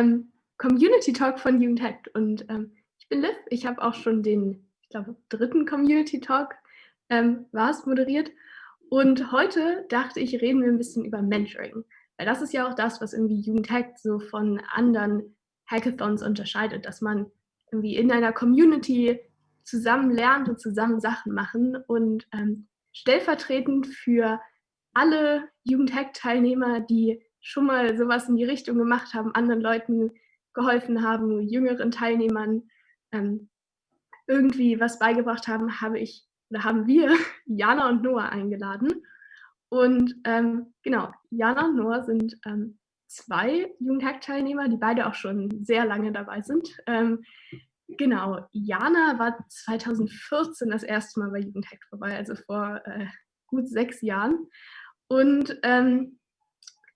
ähm, Community Talk von Jugendhack. Und ähm, ich bin Liv, ich habe auch schon den, ich glaube, dritten Community Talk ähm, war es moderiert. Und heute dachte ich, reden wir ein bisschen über Mentoring. Weil das ist ja auch das, was irgendwie Jugendhack so von anderen Hackathons unterscheidet, dass man irgendwie in einer Community zusammen lernt und zusammen Sachen machen. Und ähm, stellvertretend für alle Jugendhack-Teilnehmer, die schon mal sowas in die Richtung gemacht haben, anderen Leuten geholfen haben, jüngeren Teilnehmern ähm, irgendwie was beigebracht haben, habe ich oder haben wir Jana und Noah eingeladen. Und ähm, genau, Jana und Noah sind ähm, zwei Jugendhack-Teilnehmer, die beide auch schon sehr lange dabei sind. Ähm, genau, Jana war 2014 das erste Mal bei Jugendhack vorbei, also vor äh, gut sechs Jahren. Und ähm,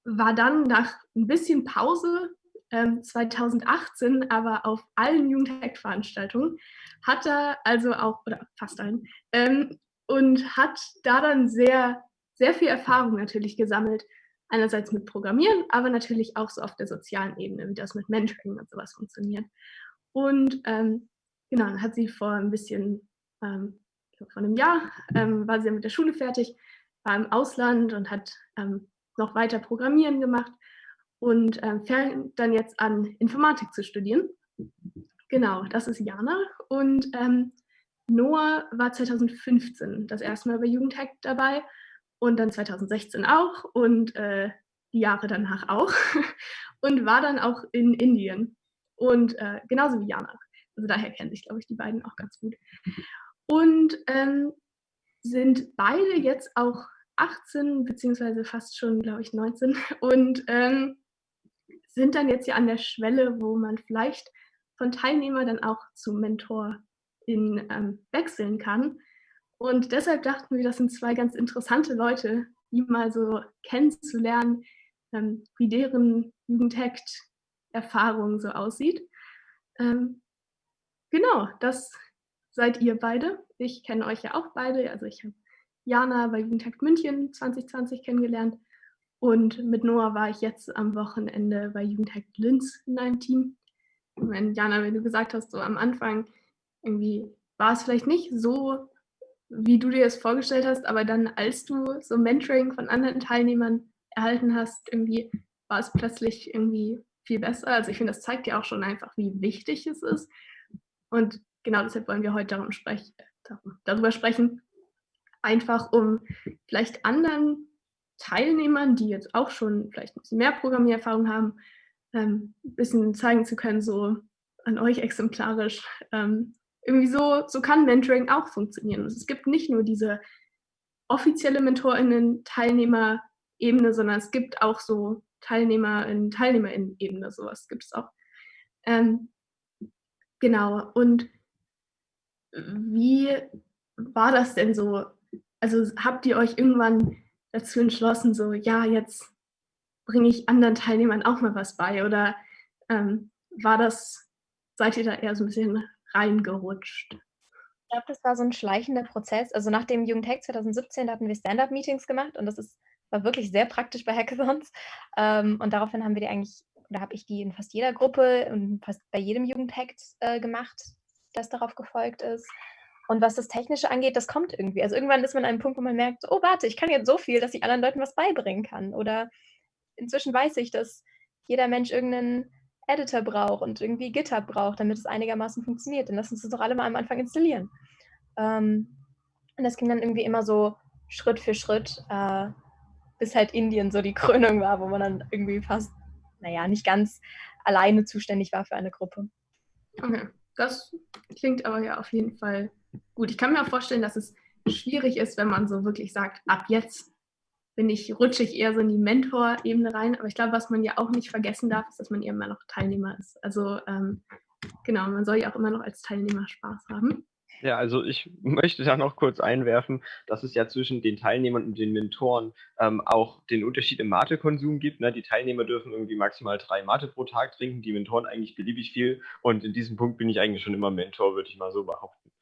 war dann nach ein bisschen Pause ähm, 2018 aber auf allen Jugendhack-Veranstaltungen, hat er also auch, oder fast allen, ähm, und hat da dann sehr, sehr viel Erfahrung natürlich gesammelt. Einerseits mit Programmieren, aber natürlich auch so auf der sozialen Ebene, wie das mit Mentoring und sowas funktioniert. Und ähm, genau, dann hat sie vor ein bisschen, ähm, vor einem Jahr, ähm, war sie mit der Schule fertig, war im Ausland und hat ähm, noch weiter Programmieren gemacht und ähm, fängt dann jetzt an, Informatik zu studieren. Genau, das ist Jana. Und ähm, Noah war 2015 das erste Mal bei Jugendhack dabei und dann 2016 auch und äh, die Jahre danach auch und war dann auch in Indien und äh, genauso wie Jana. Also daher kennen sich, glaube ich, die beiden auch ganz gut. Und ähm, sind beide jetzt auch 18 beziehungsweise fast schon, glaube ich, 19 und ähm, sind dann jetzt ja an der Schwelle, wo man vielleicht von Teilnehmer dann auch zu Mentor in, ähm, wechseln kann. Und deshalb dachten wir, das sind zwei ganz interessante Leute, die mal so kennenzulernen, ähm, wie deren Jugendhackt-Erfahrung so aussieht. Ähm, genau, das seid ihr beide. Ich kenne euch ja auch beide. Also ich habe Jana bei Jugendhackt München 2020 kennengelernt und mit Noah war ich jetzt am Wochenende bei Jugendhack Linz in einem Team. Und Jana, wenn du gesagt hast, so am Anfang irgendwie war es vielleicht nicht so, wie du dir es vorgestellt hast, aber dann, als du so Mentoring von anderen Teilnehmern erhalten hast, irgendwie war es plötzlich irgendwie viel besser. Also ich finde, das zeigt ja auch schon einfach, wie wichtig es ist. Und genau deshalb wollen wir heute darum sprech, darüber sprechen, einfach um vielleicht anderen Teilnehmern, die jetzt auch schon vielleicht ein bisschen mehr Programmiererfahrung haben, ähm, ein bisschen zeigen zu können, so an euch exemplarisch. Ähm, irgendwie so, so kann Mentoring auch funktionieren. Also es gibt nicht nur diese offizielle MentorInnen-Teilnehmer-Ebene, sondern es gibt auch so TeilnehmerInnen, TeilnehmerInnen-Ebene, sowas gibt es auch. Ähm, genau, und wie war das denn so? Also habt ihr euch irgendwann dazu entschlossen, so, ja, jetzt bringe ich anderen Teilnehmern auch mal was bei? Oder ähm, war das, seid ihr da eher so ein bisschen reingerutscht? Ich glaube, das war so ein schleichender Prozess. Also nach dem Jugendhack 2017 hatten wir Stand-Up-Meetings gemacht und das ist, war wirklich sehr praktisch bei Hackathons. Ähm, und daraufhin haben wir die eigentlich, oder habe ich die in fast jeder Gruppe und fast bei jedem Jugendhack äh, gemacht, das darauf gefolgt ist. Und was das Technische angeht, das kommt irgendwie. Also irgendwann ist man an einem Punkt, wo man merkt, oh warte, ich kann jetzt so viel, dass ich anderen Leuten was beibringen kann. Oder inzwischen weiß ich, dass jeder Mensch irgendeinen Editor braucht und irgendwie GitHub braucht, damit es einigermaßen funktioniert. Dann lass uns das doch alle mal am Anfang installieren. Ähm, und das ging dann irgendwie immer so Schritt für Schritt, äh, bis halt Indien so die Krönung war, wo man dann irgendwie fast, naja, nicht ganz alleine zuständig war für eine Gruppe. Okay, das klingt aber ja auf jeden Fall gut. Ich kann mir auch vorstellen, dass es schwierig ist, wenn man so wirklich sagt, ab jetzt bin ich, rutsche ich eher so in die Mentor-Ebene rein. Aber ich glaube, was man ja auch nicht vergessen darf, ist, dass man immer noch Teilnehmer ist. Also ähm, genau, man soll ja auch immer noch als Teilnehmer Spaß haben. Ja, also ich möchte da noch kurz einwerfen, dass es ja zwischen den Teilnehmern und den Mentoren ähm, auch den Unterschied im Matekonsum gibt. Ne? Die Teilnehmer dürfen irgendwie maximal drei Mate pro Tag trinken, die Mentoren eigentlich beliebig viel. Und in diesem Punkt bin ich eigentlich schon immer Mentor, würde ich mal so behaupten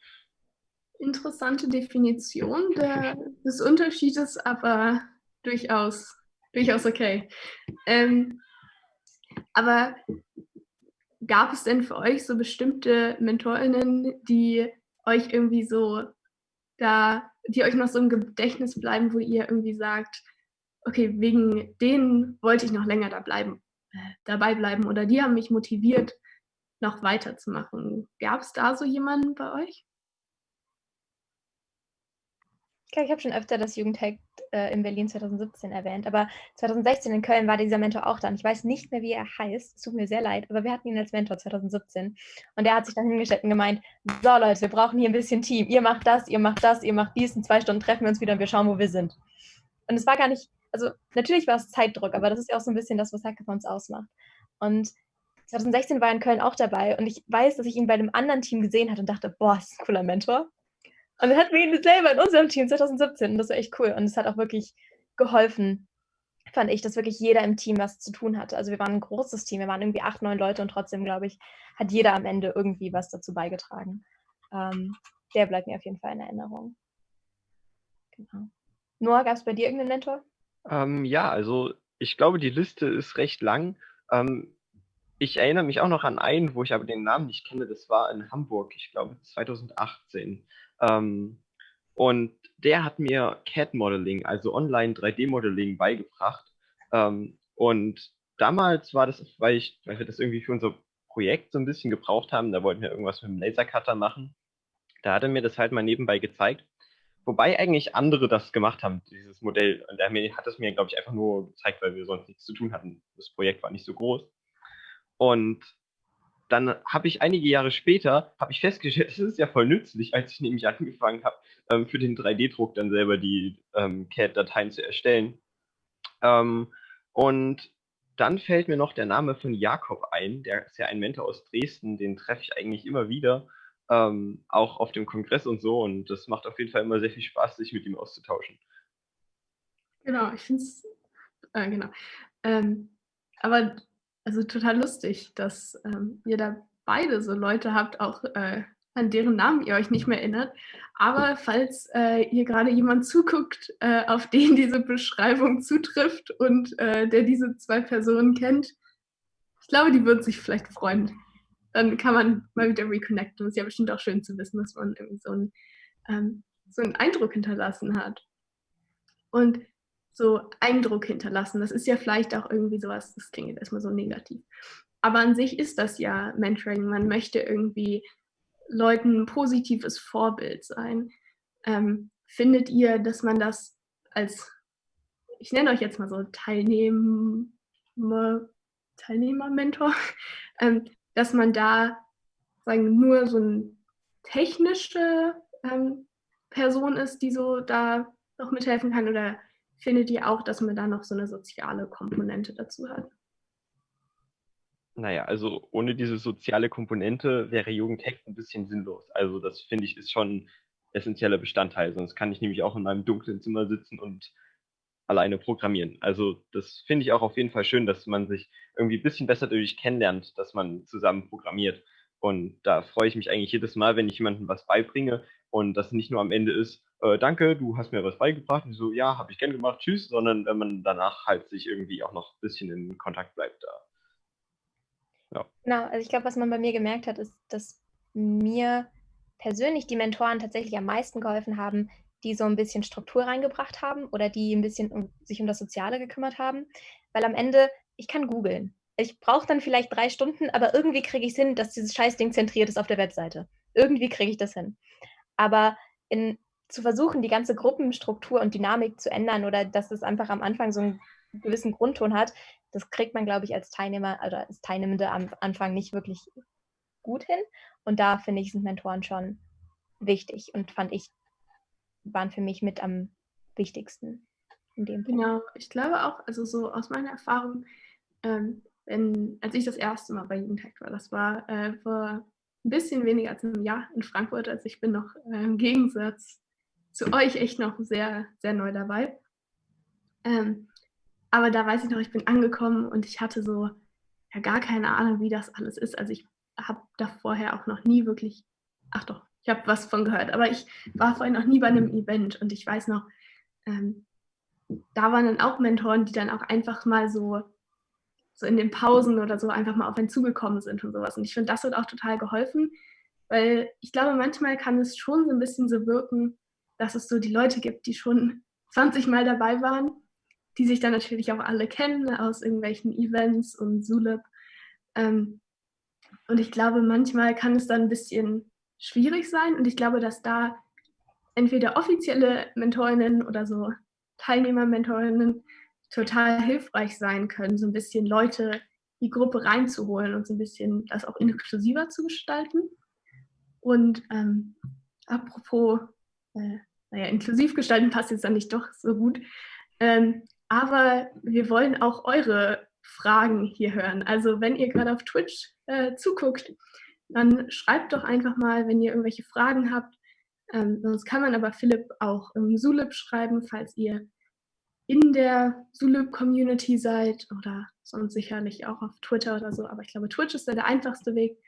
interessante Definition der, des Unterschiedes, aber durchaus, durchaus okay. Ähm, aber gab es denn für euch so bestimmte MentorInnen, die euch irgendwie so da, die euch noch so im Gedächtnis bleiben, wo ihr irgendwie sagt, okay, wegen denen wollte ich noch länger da bleiben, äh, dabei bleiben oder die haben mich motiviert, noch weiterzumachen. Gab es da so jemanden bei euch? Ich habe schon öfter das Jugendhack äh, in Berlin 2017 erwähnt, aber 2016 in Köln war dieser Mentor auch da. Ich weiß nicht mehr, wie er heißt. Es tut mir sehr leid, aber wir hatten ihn als Mentor 2017. Und er hat sich dann hingestellt und gemeint, so Leute, wir brauchen hier ein bisschen Team. Ihr macht das, ihr macht das, ihr macht dies. In zwei Stunden treffen wir uns wieder und wir schauen, wo wir sind. Und es war gar nicht, also natürlich war es Zeitdruck, aber das ist ja auch so ein bisschen das, was Hackathons ausmacht. Und 2016 war er in Köln auch dabei und ich weiß, dass ich ihn bei einem anderen Team gesehen hatte und dachte, boah, ist ein cooler Mentor. Und dann hatten wir ihn selber in unserem Team 2017 und das war echt cool. Und es hat auch wirklich geholfen, fand ich, dass wirklich jeder im Team was zu tun hatte. Also wir waren ein großes Team, wir waren irgendwie acht, neun Leute und trotzdem, glaube ich, hat jeder am Ende irgendwie was dazu beigetragen. Ähm, der bleibt mir auf jeden Fall in Erinnerung. Genau. Noah, gab es bei dir irgendeinen Mentor? Ähm, ja, also ich glaube, die Liste ist recht lang. Ähm, ich erinnere mich auch noch an einen, wo ich aber den Namen nicht kenne. Das war in Hamburg, ich glaube 2018. Ähm, und der hat mir CAD-Modeling, also Online-3D-Modeling, beigebracht. Ähm, und damals war das, weil, ich, weil wir das irgendwie für unser Projekt so ein bisschen gebraucht haben, da wollten wir irgendwas mit dem Lasercutter machen. Da hat er mir das halt mal nebenbei gezeigt. Wobei eigentlich andere das gemacht haben, dieses Modell. Und er hat es mir, glaube ich, einfach nur gezeigt, weil wir sonst nichts zu tun hatten. Das Projekt war nicht so groß. Und dann habe ich einige Jahre später, habe ich festgestellt, das ist ja voll nützlich, als ich nämlich angefangen habe, ähm, für den 3D-Druck dann selber die ähm, CAD-Dateien zu erstellen. Ähm, und dann fällt mir noch der Name von Jakob ein, der ist ja ein Mentor aus Dresden, den treffe ich eigentlich immer wieder, ähm, auch auf dem Kongress und so. Und das macht auf jeden Fall immer sehr viel Spaß, sich mit ihm auszutauschen. Genau, ich finde es, äh, genau. Ähm, aber also total lustig, dass ähm, ihr da beide so Leute habt, auch äh, an deren Namen ihr euch nicht mehr erinnert. Aber falls äh, ihr gerade jemand zuguckt, äh, auf den diese Beschreibung zutrifft und äh, der diese zwei Personen kennt, ich glaube, die würden sich vielleicht freuen. Dann kann man mal wieder reconnecten. Es ist ja bestimmt auch schön zu wissen, dass man irgendwie so einen, ähm, so einen Eindruck hinterlassen hat. Und so Eindruck hinterlassen. Das ist ja vielleicht auch irgendwie sowas, das klingt erstmal so negativ. Aber an sich ist das ja Mentoring. Man möchte irgendwie Leuten ein positives Vorbild sein. Ähm, findet ihr, dass man das als, ich nenne euch jetzt mal so Teilnehmer, Teilnehmer-Mentor, ähm, dass man da sagen, nur so eine technische ähm, Person ist, die so da noch mithelfen kann oder findet ihr auch, dass man da noch so eine soziale Komponente dazu hat? Naja, also ohne diese soziale Komponente wäre Jugendhack ein bisschen sinnlos. Also das finde ich ist schon essentieller Bestandteil. Sonst kann ich nämlich auch in meinem dunklen Zimmer sitzen und alleine programmieren. Also das finde ich auch auf jeden Fall schön, dass man sich irgendwie ein bisschen besser dadurch kennenlernt, dass man zusammen programmiert. Und da freue ich mich eigentlich jedes Mal, wenn ich jemandem was beibringe und das nicht nur am Ende ist, äh, danke, du hast mir was beigebracht. Und so, ja, habe ich gern gemacht, tschüss, sondern wenn man danach halt sich irgendwie auch noch ein bisschen in Kontakt bleibt da. Ja. Genau, also ich glaube, was man bei mir gemerkt hat, ist, dass mir persönlich die Mentoren tatsächlich am meisten geholfen haben, die so ein bisschen Struktur reingebracht haben oder die ein bisschen um, sich um das Soziale gekümmert haben. Weil am Ende, ich kann googeln. Ich brauche dann vielleicht drei Stunden, aber irgendwie kriege ich es hin, dass dieses Scheißding zentriert ist auf der Webseite. Irgendwie kriege ich das hin. Aber in zu versuchen, die ganze Gruppenstruktur und Dynamik zu ändern oder dass es einfach am Anfang so einen gewissen Grundton hat, das kriegt man, glaube ich, als Teilnehmer oder als Teilnehmende am Anfang nicht wirklich gut hin. Und da finde ich, sind Mentoren schon wichtig und fand ich, waren für mich mit am wichtigsten in dem Punkt. Genau, ich glaube auch, also so aus meiner Erfahrung, ähm, wenn, als ich das erste Mal bei Jugendhack war, das war äh, vor ein bisschen weniger als einem Jahr in Frankfurt, also ich bin noch äh, im Gegensatz zu euch echt noch sehr, sehr neu dabei. Ähm, aber da weiß ich noch, ich bin angekommen und ich hatte so ja gar keine Ahnung, wie das alles ist. Also ich habe da vorher auch noch nie wirklich, ach doch, ich habe was von gehört, aber ich war vorher noch nie bei einem Event und ich weiß noch, ähm, da waren dann auch Mentoren, die dann auch einfach mal so so in den Pausen oder so einfach mal auf einen zugekommen sind und sowas. Und ich finde, das hat auch total geholfen, weil ich glaube, manchmal kann es schon so ein bisschen so wirken, dass es so die Leute gibt, die schon 20 Mal dabei waren, die sich dann natürlich auch alle kennen aus irgendwelchen Events und Zulip. Ähm, und ich glaube, manchmal kann es dann ein bisschen schwierig sein. Und ich glaube, dass da entweder offizielle Mentorinnen oder so Teilnehmer-Mentorinnen total hilfreich sein können, so ein bisschen Leute die Gruppe reinzuholen und so ein bisschen das auch inklusiver zu gestalten. Und ähm, apropos, äh, naja, inklusiv gestalten passt jetzt dann nicht doch so gut. Ähm, aber wir wollen auch eure Fragen hier hören. Also wenn ihr gerade auf Twitch äh, zuguckt, dann schreibt doch einfach mal, wenn ihr irgendwelche Fragen habt. Ähm, sonst kann man aber Philipp auch im Zulip schreiben, falls ihr in der Zulip-Community seid oder sonst sicherlich auch auf Twitter oder so. Aber ich glaube, Twitch ist da der einfachste Weg.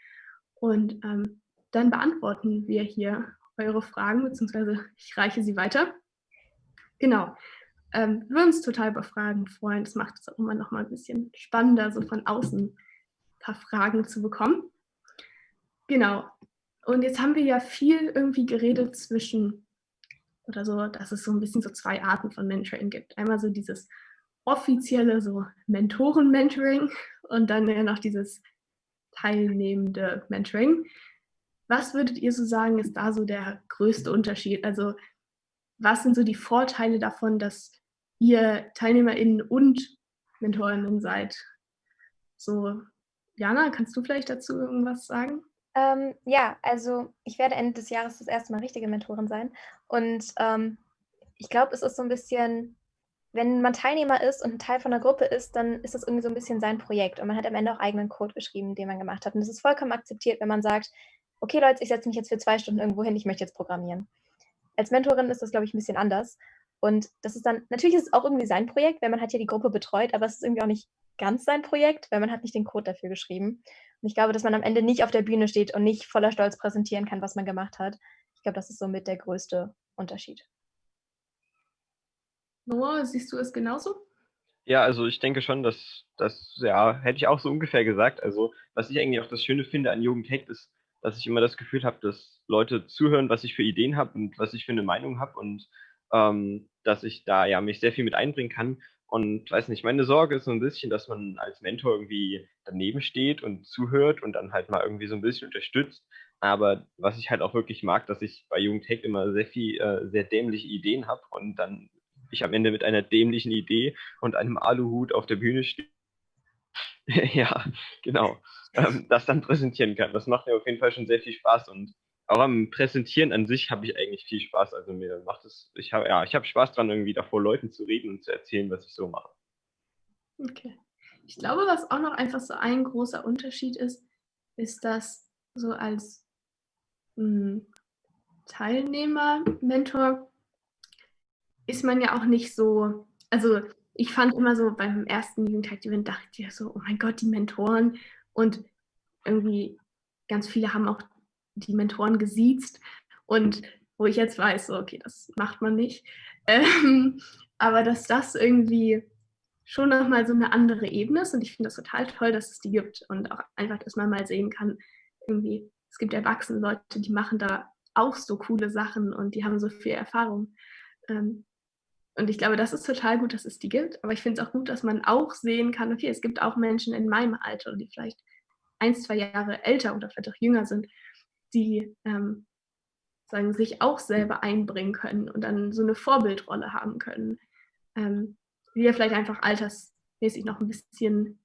Und ähm, dann beantworten wir hier eure Fragen, beziehungsweise ich reiche sie weiter. Genau. Ähm, wir würden uns total über Fragen freuen. Das macht es auch immer noch mal ein bisschen spannender, so von außen ein paar Fragen zu bekommen. Genau. Und jetzt haben wir ja viel irgendwie geredet zwischen oder so, dass es so ein bisschen so zwei Arten von Mentoring gibt. Einmal so dieses offizielle so Mentoren-Mentoring und dann ja noch dieses teilnehmende Mentoring. Was würdet ihr so sagen, ist da so der größte Unterschied? Also was sind so die Vorteile davon, dass ihr TeilnehmerInnen und MentorInnen seid? So, Jana, kannst du vielleicht dazu irgendwas sagen? Ähm, ja, also ich werde Ende des Jahres das erste Mal richtige Mentorin sein. Und ähm, ich glaube, es ist so ein bisschen, wenn man Teilnehmer ist und ein Teil von der Gruppe ist, dann ist das irgendwie so ein bisschen sein Projekt. Und man hat am Ende auch eigenen Code geschrieben, den man gemacht hat. Und es ist vollkommen akzeptiert, wenn man sagt, okay Leute, ich setze mich jetzt für zwei Stunden irgendwo hin, ich möchte jetzt programmieren. Als Mentorin ist das, glaube ich, ein bisschen anders. Und das ist dann, natürlich ist es auch irgendwie sein Projekt, weil man hat ja die Gruppe betreut, aber es ist irgendwie auch nicht ganz sein Projekt, weil man hat nicht den Code dafür geschrieben. Und ich glaube, dass man am Ende nicht auf der Bühne steht und nicht voller Stolz präsentieren kann, was man gemacht hat. Ich glaube, das ist somit der größte Unterschied. Noah, siehst du es genauso? Ja, also ich denke schon, dass das, ja, hätte ich auch so ungefähr gesagt. Also, was ich eigentlich auch das Schöne finde an Jugendhackt ist, dass ich immer das Gefühl habe, dass Leute zuhören, was ich für Ideen habe und was ich für eine Meinung habe und ähm, dass ich da ja mich sehr viel mit einbringen kann. Und weiß nicht, meine Sorge ist so ein bisschen, dass man als Mentor irgendwie daneben steht und zuhört und dann halt mal irgendwie so ein bisschen unterstützt. Aber was ich halt auch wirklich mag, dass ich bei Jugendhack immer sehr viel, äh, sehr dämliche Ideen habe und dann ich am Ende mit einer dämlichen Idee und einem Aluhut auf der Bühne stehe. ja, genau. Ähm, das dann präsentieren kann. Das macht mir auf jeden Fall schon sehr viel Spaß und auch am Präsentieren an sich habe ich eigentlich viel Spaß. Also mir macht es, ich habe ja, ich habe Spaß dran, irgendwie davor Leuten zu reden und zu erzählen, was ich so mache. Okay. Ich glaube, was auch noch einfach so ein großer Unterschied ist, ist, dass so als Teilnehmer, Mentor, ist man ja auch nicht so, also ich fand immer so beim ersten Jugendtag-Event dachte ich ja so, oh mein Gott, die Mentoren. Und irgendwie ganz viele haben auch die Mentoren gesiezt. Und wo ich jetzt weiß, so, okay, das macht man nicht. Ähm, aber dass das irgendwie schon nochmal so eine andere Ebene ist. Und ich finde das total toll, dass es die gibt. Und auch einfach, dass man mal sehen kann, irgendwie, es gibt erwachsene Leute, die machen da auch so coole Sachen und die haben so viel Erfahrung. Ähm, und ich glaube, das ist total gut, dass es die gibt, aber ich finde es auch gut, dass man auch sehen kann, okay, es gibt auch Menschen in meinem Alter, die vielleicht ein, zwei Jahre älter oder vielleicht auch jünger sind die ähm, sagen, sich auch selber einbringen können und dann so eine Vorbildrolle haben können, ähm, die ja vielleicht einfach altersmäßig noch ein bisschen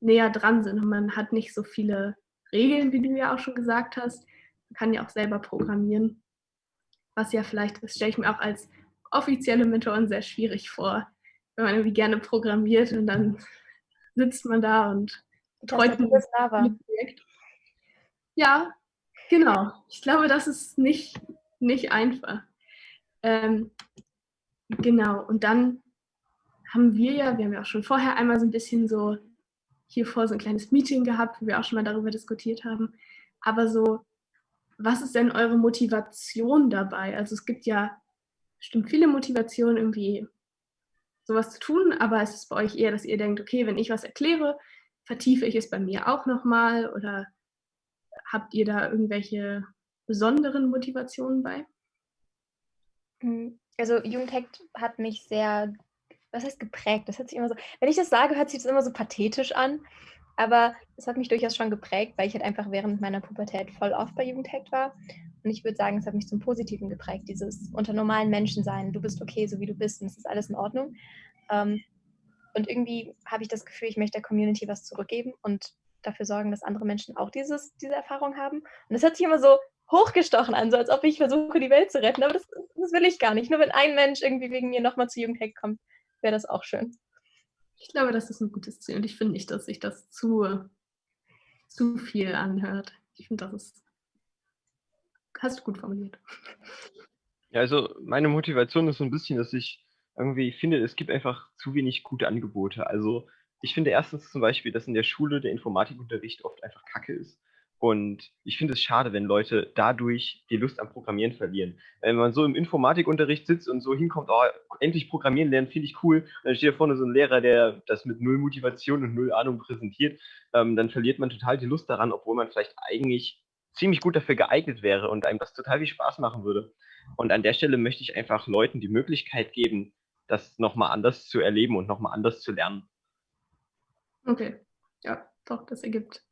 näher dran sind und man hat nicht so viele Regeln, wie du ja auch schon gesagt hast. Man kann ja auch selber programmieren, was ja vielleicht, das stelle ich mir auch als offizielle Mentoren sehr schwierig vor, wenn man irgendwie gerne programmiert und dann sitzt man da und betreut ein Projekt. Ja, Genau, ich glaube, das ist nicht, nicht einfach. Ähm, genau, und dann haben wir ja, wir haben ja auch schon vorher einmal so ein bisschen so hier vor so ein kleines Meeting gehabt, wo wir auch schon mal darüber diskutiert haben. Aber so, was ist denn eure Motivation dabei? Also es gibt ja bestimmt viele Motivationen, irgendwie sowas zu tun, aber es ist bei euch eher, dass ihr denkt, okay, wenn ich was erkläre, vertiefe ich es bei mir auch nochmal oder habt ihr da irgendwelche besonderen Motivationen bei? Hm, also Jugendhackt hat mich sehr, was heißt geprägt? Das hört sich immer so, wenn ich das sage, hört sich das immer so pathetisch an. Aber es hat mich durchaus schon geprägt, weil ich halt einfach während meiner Pubertät voll oft bei Jugendhackt war. Und ich würde sagen, es hat mich zum Positiven geprägt, dieses unter normalen Menschen sein. Du bist okay, so wie du bist und es ist alles in Ordnung. Ähm, und irgendwie habe ich das Gefühl, ich möchte der Community was zurückgeben und dafür sorgen, dass andere Menschen auch dieses, diese Erfahrung haben. Und das hört sich immer so hochgestochen an, so als ob ich versuche, die Welt zu retten. Aber das, das will ich gar nicht. Nur wenn ein Mensch irgendwie wegen mir nochmal zu Jugendhack kommt, wäre das auch schön. Ich glaube, das ist ein gutes Ziel und ich finde nicht, dass sich das zu, zu viel anhört. Ich finde, das ist. Hast du gut formuliert. Ja, also meine Motivation ist so ein bisschen, dass ich irgendwie finde, es gibt einfach zu wenig gute Angebote. Also ich finde erstens zum Beispiel, dass in der Schule der Informatikunterricht oft einfach kacke ist. Und ich finde es schade, wenn Leute dadurch die Lust am Programmieren verlieren. Wenn man so im Informatikunterricht sitzt und so hinkommt, oh, endlich Programmieren lernen, finde ich cool. Und dann steht da vorne so ein Lehrer, der das mit null Motivation und null Ahnung präsentiert. Ähm, dann verliert man total die Lust daran, obwohl man vielleicht eigentlich ziemlich gut dafür geeignet wäre und einem das total viel Spaß machen würde. Und an der Stelle möchte ich einfach Leuten die Möglichkeit geben, das nochmal anders zu erleben und nochmal anders zu lernen. Okay, ja, doch, das ergibt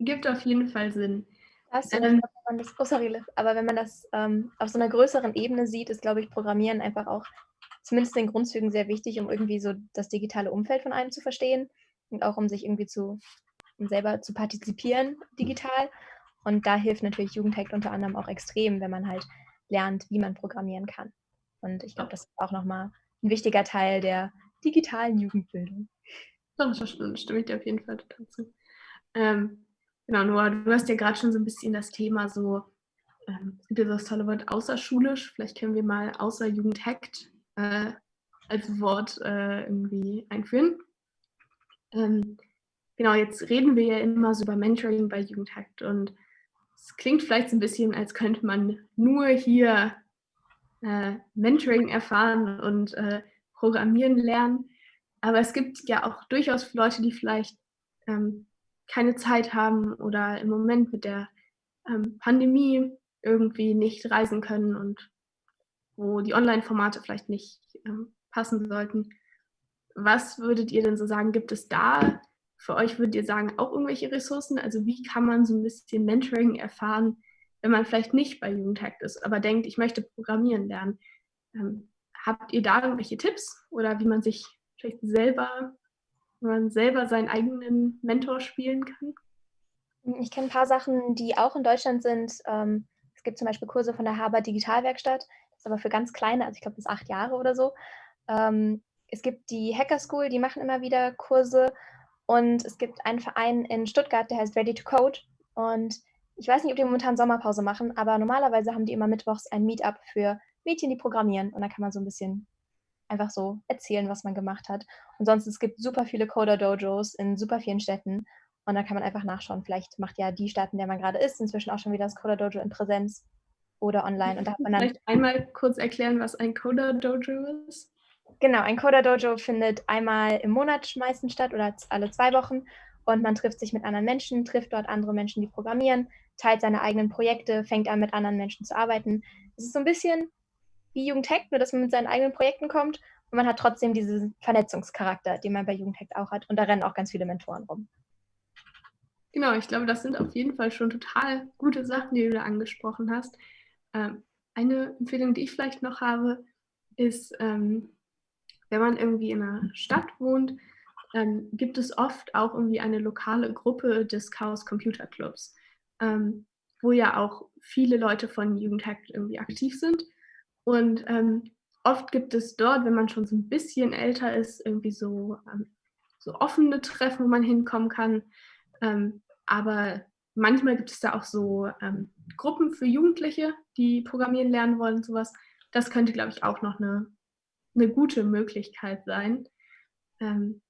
gibt auf jeden Fall Sinn. Weißt du, ähm, wenn das, oh sorry, aber wenn man das ähm, auf so einer größeren Ebene sieht, ist, glaube ich, Programmieren einfach auch zumindest in Grundzügen sehr wichtig, um irgendwie so das digitale Umfeld von einem zu verstehen und auch um sich irgendwie zu um selber zu partizipieren digital. Und da hilft natürlich Jugendhack unter anderem auch extrem, wenn man halt lernt, wie man programmieren kann. Und ich glaube, das ist auch nochmal ein wichtiger Teil der digitalen Jugendbildung. Das stimme ich dir auf jeden Fall dazu. Ähm, Genau, Noah, du hast ja gerade schon so ein bisschen das Thema so, ähm, es gibt ja das tolle Wort außerschulisch, vielleicht können wir mal außer Jugend hackt äh, als Wort äh, irgendwie einführen. Ähm, genau, jetzt reden wir ja immer so über Mentoring bei Jugendhackt und es klingt vielleicht so ein bisschen, als könnte man nur hier äh, Mentoring erfahren und äh, Programmieren lernen. Aber es gibt ja auch durchaus Leute, die vielleicht ähm, keine Zeit haben oder im Moment mit der ähm, Pandemie irgendwie nicht reisen können und wo die Online-Formate vielleicht nicht ähm, passen sollten. Was würdet ihr denn so sagen, gibt es da für euch, würdet ihr sagen, auch irgendwelche Ressourcen? Also wie kann man so ein bisschen Mentoring erfahren, wenn man vielleicht nicht bei Jugendhackt ist, aber denkt, ich möchte programmieren lernen? Ähm, habt ihr da irgendwelche Tipps oder wie man sich vielleicht selber man selber seinen eigenen Mentor spielen kann? Ich kenne ein paar Sachen, die auch in Deutschland sind. Ähm, es gibt zum Beispiel Kurse von der Haber Digitalwerkstatt, das ist aber für ganz kleine, also ich glaube bis acht Jahre oder so. Ähm, es gibt die Hacker School, die machen immer wieder Kurse. Und es gibt einen Verein in Stuttgart, der heißt Ready to Code. Und ich weiß nicht, ob die momentan Sommerpause machen, aber normalerweise haben die immer mittwochs ein Meetup für Mädchen, die programmieren. Und da kann man so ein bisschen einfach so erzählen, was man gemacht hat. Und sonst, es gibt super viele Coder-Dojos in super vielen Städten. Und da kann man einfach nachschauen. Vielleicht macht ja die Stadt, in der man gerade ist, inzwischen auch schon wieder das Coder-Dojo in Präsenz oder online. Und da hat man dann Vielleicht einmal kurz erklären, was ein Coder-Dojo ist? Genau, ein Coder-Dojo findet einmal im Monat meistens statt oder alle zwei Wochen. Und man trifft sich mit anderen Menschen, trifft dort andere Menschen, die programmieren, teilt seine eigenen Projekte, fängt an, mit anderen Menschen zu arbeiten. Es ist so ein bisschen wie Jugendhackt, nur dass man mit seinen eigenen Projekten kommt und man hat trotzdem diesen Vernetzungscharakter, den man bei Jugendhackt auch hat. Und da rennen auch ganz viele Mentoren rum. Genau, ich glaube, das sind auf jeden Fall schon total gute Sachen, die du da angesprochen hast. Ähm, eine Empfehlung, die ich vielleicht noch habe, ist, ähm, wenn man irgendwie in einer Stadt wohnt, ähm, gibt es oft auch irgendwie eine lokale Gruppe des Chaos Computer Clubs, ähm, wo ja auch viele Leute von Jugendhackt irgendwie aktiv sind. Und ähm, oft gibt es dort, wenn man schon so ein bisschen älter ist, irgendwie so, ähm, so offene Treffen, wo man hinkommen kann. Ähm, aber manchmal gibt es da auch so ähm, Gruppen für Jugendliche, die programmieren lernen wollen und sowas. Das könnte, glaube ich, auch noch eine, eine gute Möglichkeit sein. Ähm,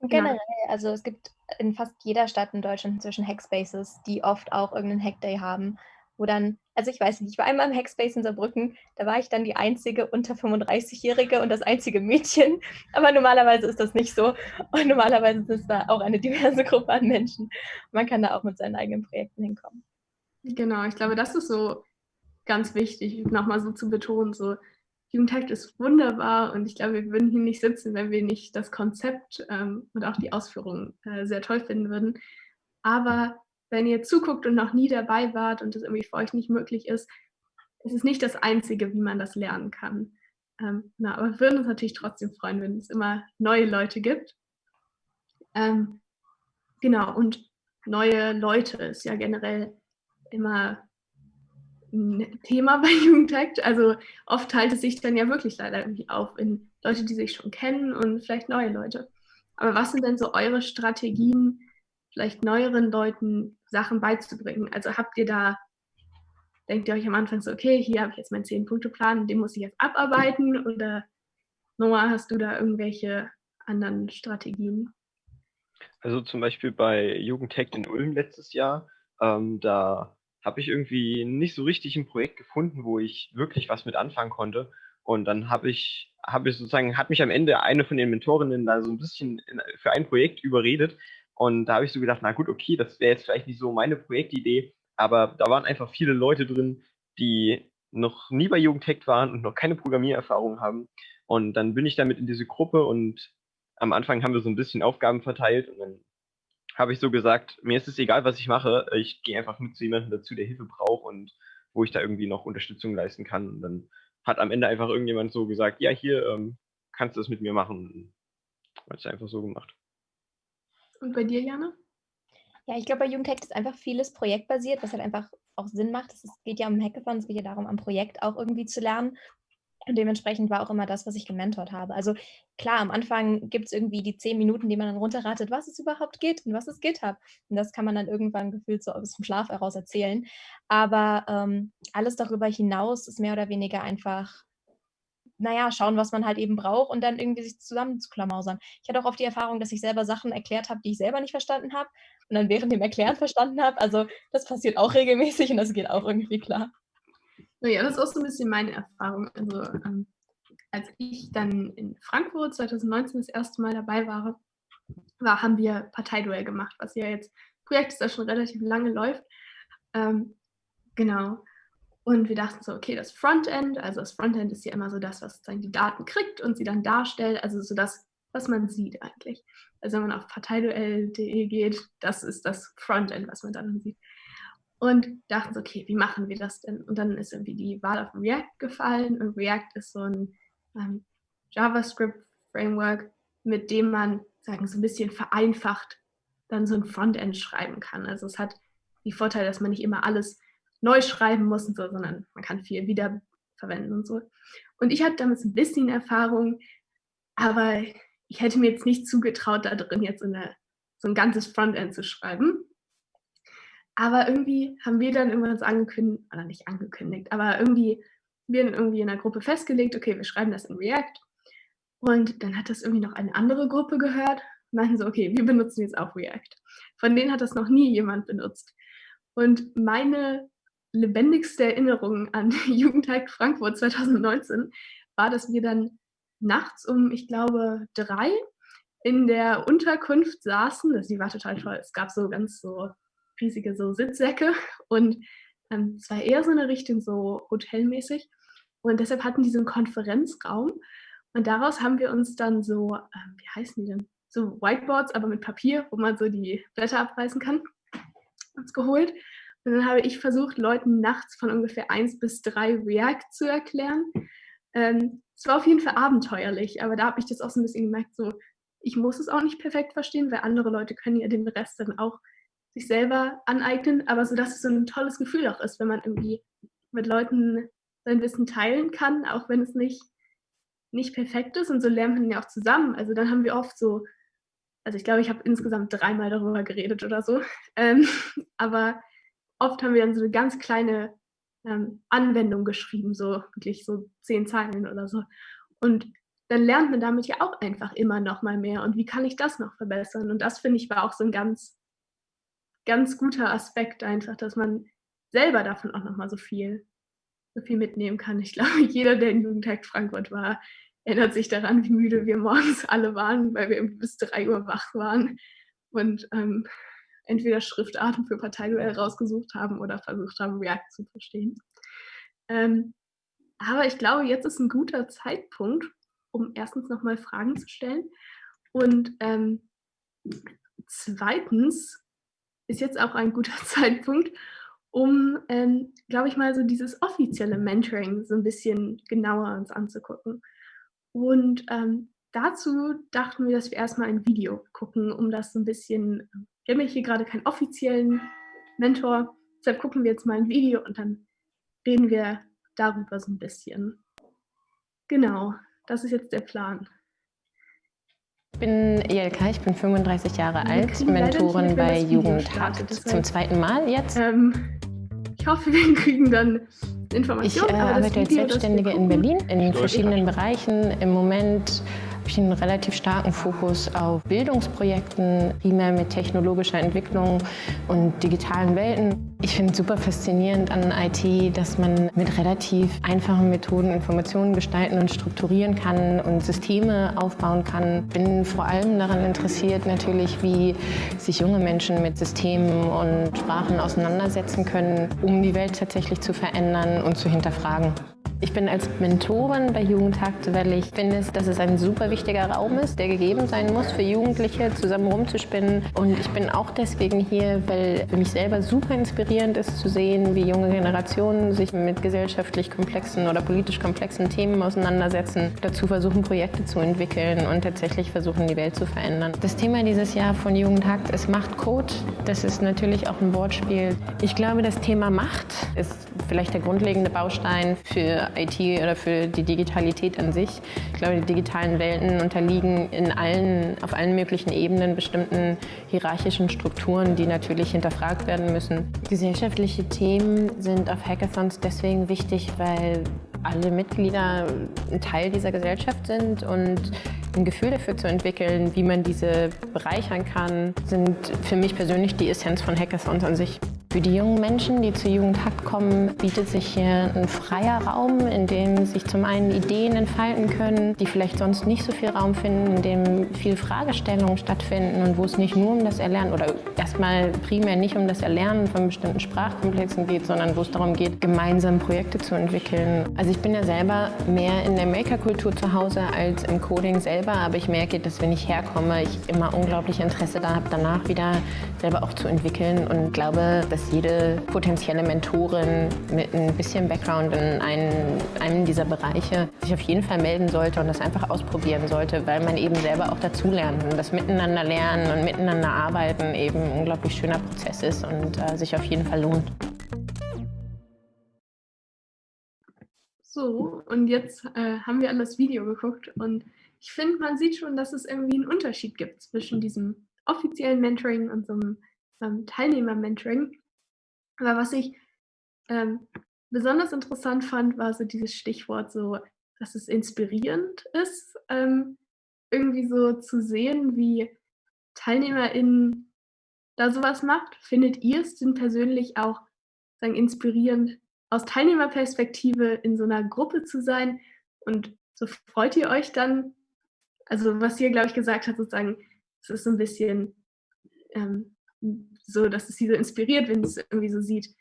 Generell, ja. also es gibt in fast jeder Stadt in Deutschland inzwischen Hackspaces, die oft auch irgendeinen Hackday haben. Wo dann, also ich weiß nicht, ich war einmal im Hackspace in Saarbrücken, da war ich dann die einzige unter 35-Jährige und das einzige Mädchen, aber normalerweise ist das nicht so und normalerweise ist da auch eine diverse Gruppe an Menschen. Man kann da auch mit seinen eigenen Projekten hinkommen. Genau, ich glaube, das ist so ganz wichtig, nochmal so zu betonen, so Jugendhack ist wunderbar und ich glaube, wir würden hier nicht sitzen, wenn wir nicht das Konzept ähm, und auch die Ausführung äh, sehr toll finden würden. Aber wenn ihr zuguckt und noch nie dabei wart und das irgendwie für euch nicht möglich ist, ist es nicht das Einzige, wie man das lernen kann. Ähm, na, aber wir würden uns natürlich trotzdem freuen, wenn es immer neue Leute gibt. Ähm, genau, und neue Leute ist ja generell immer ein Thema bei Jugendtakt. Also oft teilt es sich dann ja wirklich leider irgendwie auf in Leute, die sich schon kennen und vielleicht neue Leute. Aber was sind denn so eure Strategien, vielleicht neueren Leuten Sachen beizubringen? Also habt ihr da, denkt ihr euch am Anfang so, okay, hier habe ich jetzt meinen Zehn-Punkte-Plan, den muss ich jetzt abarbeiten? Oder Noah, hast du da irgendwelche anderen Strategien? Also zum Beispiel bei Jugendtech in Ulm letztes Jahr, ähm, da habe ich irgendwie nicht so richtig ein Projekt gefunden, wo ich wirklich was mit anfangen konnte. Und dann habe ich, habe ich sozusagen, hat mich am Ende eine von den Mentorinnen da so ein bisschen in, für ein Projekt überredet. Und da habe ich so gedacht, na gut, okay, das wäre jetzt vielleicht nicht so meine Projektidee, aber da waren einfach viele Leute drin, die noch nie bei Jugendtech waren und noch keine Programmiererfahrung haben. Und dann bin ich damit in diese Gruppe und am Anfang haben wir so ein bisschen Aufgaben verteilt und dann habe ich so gesagt, mir ist es egal, was ich mache, ich gehe einfach mit zu jemandem dazu, der Hilfe braucht und wo ich da irgendwie noch Unterstützung leisten kann. Und dann hat am Ende einfach irgendjemand so gesagt, ja, hier ähm, kannst du das mit mir machen. Hat es einfach so gemacht. Und bei dir, Jana? Ja, ich glaube, bei Jugendhack ist einfach vieles projektbasiert, was halt einfach auch Sinn macht. Es geht ja um Hackathon, es geht ja darum, am Projekt auch irgendwie zu lernen. Und dementsprechend war auch immer das, was ich gementort habe. Also klar, am Anfang gibt es irgendwie die zehn Minuten, die man dann runterratet, was es überhaupt geht und was ist GitHub. Und das kann man dann irgendwann gefühlt so aus dem Schlaf heraus erzählen. Aber ähm, alles darüber hinaus ist mehr oder weniger einfach, naja, schauen, was man halt eben braucht und dann irgendwie sich zusammen zu klamausern. Ich hatte auch oft die Erfahrung, dass ich selber Sachen erklärt habe, die ich selber nicht verstanden habe und dann während dem Erklären verstanden habe. Also das passiert auch regelmäßig und das geht auch irgendwie klar. Ja, das ist auch so ein bisschen meine Erfahrung. Also ähm, als ich dann in Frankfurt 2019 das erste Mal dabei war, war haben wir Parteiduell gemacht, was ja jetzt Projekt ist, das schon relativ lange läuft. Ähm, genau. Und wir dachten so, okay, das Frontend, also das Frontend ist ja immer so das, was dann die Daten kriegt und sie dann darstellt, also so das, was man sieht eigentlich. Also wenn man auf parteiduell.de geht, das ist das Frontend, was man dann sieht und dachten so, okay, wie machen wir das denn? Und dann ist irgendwie die Wahl auf React gefallen und React ist so ein ähm, JavaScript-Framework, mit dem man, sagen so ein bisschen vereinfacht dann so ein Frontend schreiben kann. Also es hat die Vorteile, dass man nicht immer alles neu schreiben muss und so, sondern man kann viel wiederverwenden und so. Und ich hatte damit ein bisschen Erfahrung, aber ich hätte mir jetzt nicht zugetraut, da drin jetzt eine, so ein ganzes Frontend zu schreiben. Aber irgendwie haben wir dann irgendwann so angekündigt, oder nicht angekündigt, aber irgendwie, wir dann irgendwie in der Gruppe festgelegt, okay, wir schreiben das in React. Und dann hat das irgendwie noch eine andere Gruppe gehört und meinten so, okay, wir benutzen jetzt auch React. Von denen hat das noch nie jemand benutzt. Und meine lebendigste Erinnerung an Jugendtag Frankfurt 2019 war, dass wir dann nachts um, ich glaube, drei in der Unterkunft saßen. Das, die war total toll. Es gab so ganz so riesige so Sitzsäcke und ähm, es war eher so eine Richtung so hotelmäßig. Und deshalb hatten die so einen Konferenzraum und daraus haben wir uns dann so, ähm, wie heißen die denn? So Whiteboards, aber mit Papier, wo man so die Blätter abreißen kann, uns geholt. Und dann habe ich versucht, Leuten nachts von ungefähr 1 bis 3 React zu erklären. Ähm, es war auf jeden Fall abenteuerlich, aber da habe ich das auch so ein bisschen gemerkt, so, ich muss es auch nicht perfekt verstehen, weil andere Leute können ja den Rest dann auch sich selber aneignen, aber so, dass es so ein tolles Gefühl auch ist, wenn man irgendwie mit Leuten sein Wissen teilen kann, auch wenn es nicht, nicht perfekt ist und so lernt man ja auch zusammen. Also dann haben wir oft so, also ich glaube, ich habe insgesamt dreimal darüber geredet oder so, ähm, aber oft haben wir dann so eine ganz kleine ähm, Anwendung geschrieben, so wirklich so zehn Zeilen oder so. Und dann lernt man damit ja auch einfach immer noch mal mehr. Und wie kann ich das noch verbessern? Und das finde ich war auch so ein ganz ganz guter Aspekt einfach, dass man selber davon auch nochmal so viel, so viel mitnehmen kann. Ich glaube, jeder, der in Jugendtag Frankfurt war, erinnert sich daran, wie müde wir morgens alle waren, weil wir bis drei Uhr wach waren und ähm, entweder Schriftarten für Parteiduell rausgesucht haben oder versucht haben, React zu verstehen. Ähm, aber ich glaube, jetzt ist ein guter Zeitpunkt, um erstens nochmal Fragen zu stellen und ähm, zweitens ist jetzt auch ein guter Zeitpunkt, um, ähm, glaube ich mal, so dieses offizielle Mentoring so ein bisschen genauer uns anzugucken. Und ähm, dazu dachten wir, dass wir erstmal ein Video gucken, um das so ein bisschen, wir haben hier gerade keinen offiziellen Mentor, deshalb gucken wir jetzt mal ein Video und dann reden wir darüber so ein bisschen. Genau, das ist jetzt der Plan. Ich bin Jelka, ich bin 35 Jahre alt, Mentorin bei Jugendhaft zum zweiten Mal jetzt. Ähm, ich hoffe, wir kriegen dann Informationen. Ich äh, arbeite als Selbstständige in Berlin in verschiedenen Bereichen. Im Moment habe ich einen relativ starken Fokus auf Bildungsprojekten, primär mit technologischer Entwicklung und digitalen Welten. Ich finde es super faszinierend an IT, dass man mit relativ einfachen Methoden Informationen gestalten und strukturieren kann und Systeme aufbauen kann. Bin vor allem daran interessiert natürlich, wie sich junge Menschen mit Systemen und Sprachen auseinandersetzen können, um die Welt tatsächlich zu verändern und zu hinterfragen. Ich bin als Mentorin bei Jugendtakt, weil ich finde, dass es ein super wichtiger Raum ist, der gegeben sein muss für Jugendliche, zusammen rumzuspinnen. Und ich bin auch deswegen hier, weil für mich selber super inspirierend ist zu sehen, wie junge Generationen sich mit gesellschaftlich komplexen oder politisch komplexen Themen auseinandersetzen, dazu versuchen, Projekte zu entwickeln und tatsächlich versuchen, die Welt zu verändern. Das Thema dieses Jahr von Jugendtakt ist Machtcode. Das ist natürlich auch ein Wortspiel. Ich glaube, das Thema Macht ist vielleicht der grundlegende Baustein für IT oder für die Digitalität an sich. Ich glaube, die digitalen Welten unterliegen in allen, auf allen möglichen Ebenen bestimmten hierarchischen Strukturen, die natürlich hinterfragt werden müssen. Gesellschaftliche Themen sind auf Hackathons deswegen wichtig, weil alle Mitglieder ein Teil dieser Gesellschaft sind und ein Gefühl dafür zu entwickeln, wie man diese bereichern kann, sind für mich persönlich die Essenz von Hackathons an sich. Für die jungen Menschen, die zur Jugendhack kommen, bietet sich hier ein freier Raum, in dem sich zum einen Ideen entfalten können, die vielleicht sonst nicht so viel Raum finden, in dem viel Fragestellungen stattfinden und wo es nicht nur um das Erlernen oder erstmal primär nicht um das Erlernen von bestimmten Sprachkomplexen geht, sondern wo es darum geht, gemeinsam Projekte zu entwickeln. Also ich bin ja selber mehr in der Maker-Kultur zu Hause als im Coding selber, aber ich merke, dass wenn ich herkomme, ich immer unglaublich Interesse da habe, danach wieder selber auch zu entwickeln und glaube, dass dass jede potenzielle Mentorin mit ein bisschen Background in einen, einem dieser Bereiche sich auf jeden Fall melden sollte und das einfach ausprobieren sollte, weil man eben selber auch dazulernt und das Miteinander lernen und miteinander arbeiten eben ein unglaublich schöner Prozess ist und äh, sich auf jeden Fall lohnt. So, und jetzt äh, haben wir an das Video geguckt und ich finde, man sieht schon, dass es irgendwie einen Unterschied gibt zwischen diesem offiziellen Mentoring und so einem ähm, Teilnehmer-Mentoring. Aber was ich ähm, besonders interessant fand, war so dieses Stichwort so, dass es inspirierend ist, ähm, irgendwie so zu sehen, wie TeilnehmerInnen da sowas macht. Findet ihr es denn persönlich auch sagen, inspirierend, aus Teilnehmerperspektive in so einer Gruppe zu sein? Und so freut ihr euch dann, also was ihr, glaube ich, gesagt habt, sozusagen, es ist so ein bisschen ähm, so, dass es sie so inspiriert, wenn es irgendwie so sieht.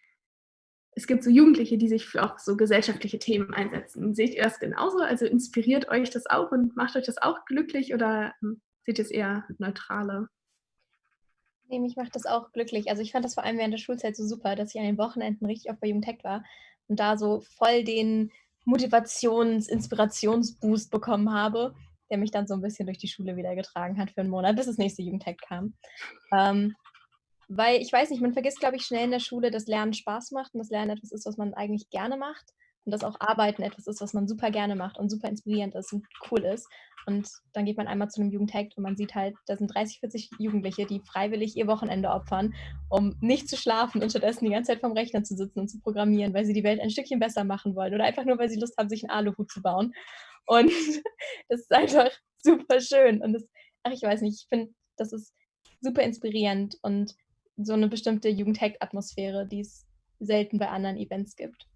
Es gibt so Jugendliche, die sich für auch so gesellschaftliche Themen einsetzen. Seht ihr das genauso? Also inspiriert euch das auch und macht euch das auch glücklich oder ähm, seht ihr es eher neutraler? Nee, mich macht das auch glücklich. Also ich fand das vor allem während der Schulzeit so super, dass ich an den Wochenenden richtig oft bei Jugendtech war und da so voll den Motivations-, Inspirationsboost bekommen habe, der mich dann so ein bisschen durch die Schule wieder getragen hat für einen Monat, bis das nächste Jugendtech kam. Ähm, weil ich weiß nicht, man vergisst, glaube ich, schnell in der Schule, dass Lernen Spaß macht und dass Lernen etwas ist, was man eigentlich gerne macht und dass auch Arbeiten etwas ist, was man super gerne macht und super inspirierend ist und cool ist. Und dann geht man einmal zu einem Jugendtag und man sieht halt, da sind 30, 40 Jugendliche, die freiwillig ihr Wochenende opfern, um nicht zu schlafen und stattdessen die ganze Zeit vorm Rechner zu sitzen und zu programmieren, weil sie die Welt ein Stückchen besser machen wollen oder einfach nur, weil sie Lust haben, sich einen Aluhut zu bauen. Und das ist einfach super schön. Und das, ach, ich weiß nicht, ich finde, das ist super inspirierend und so eine bestimmte Jugendhack-Atmosphäre, die ist selten bei anderen Events gibt.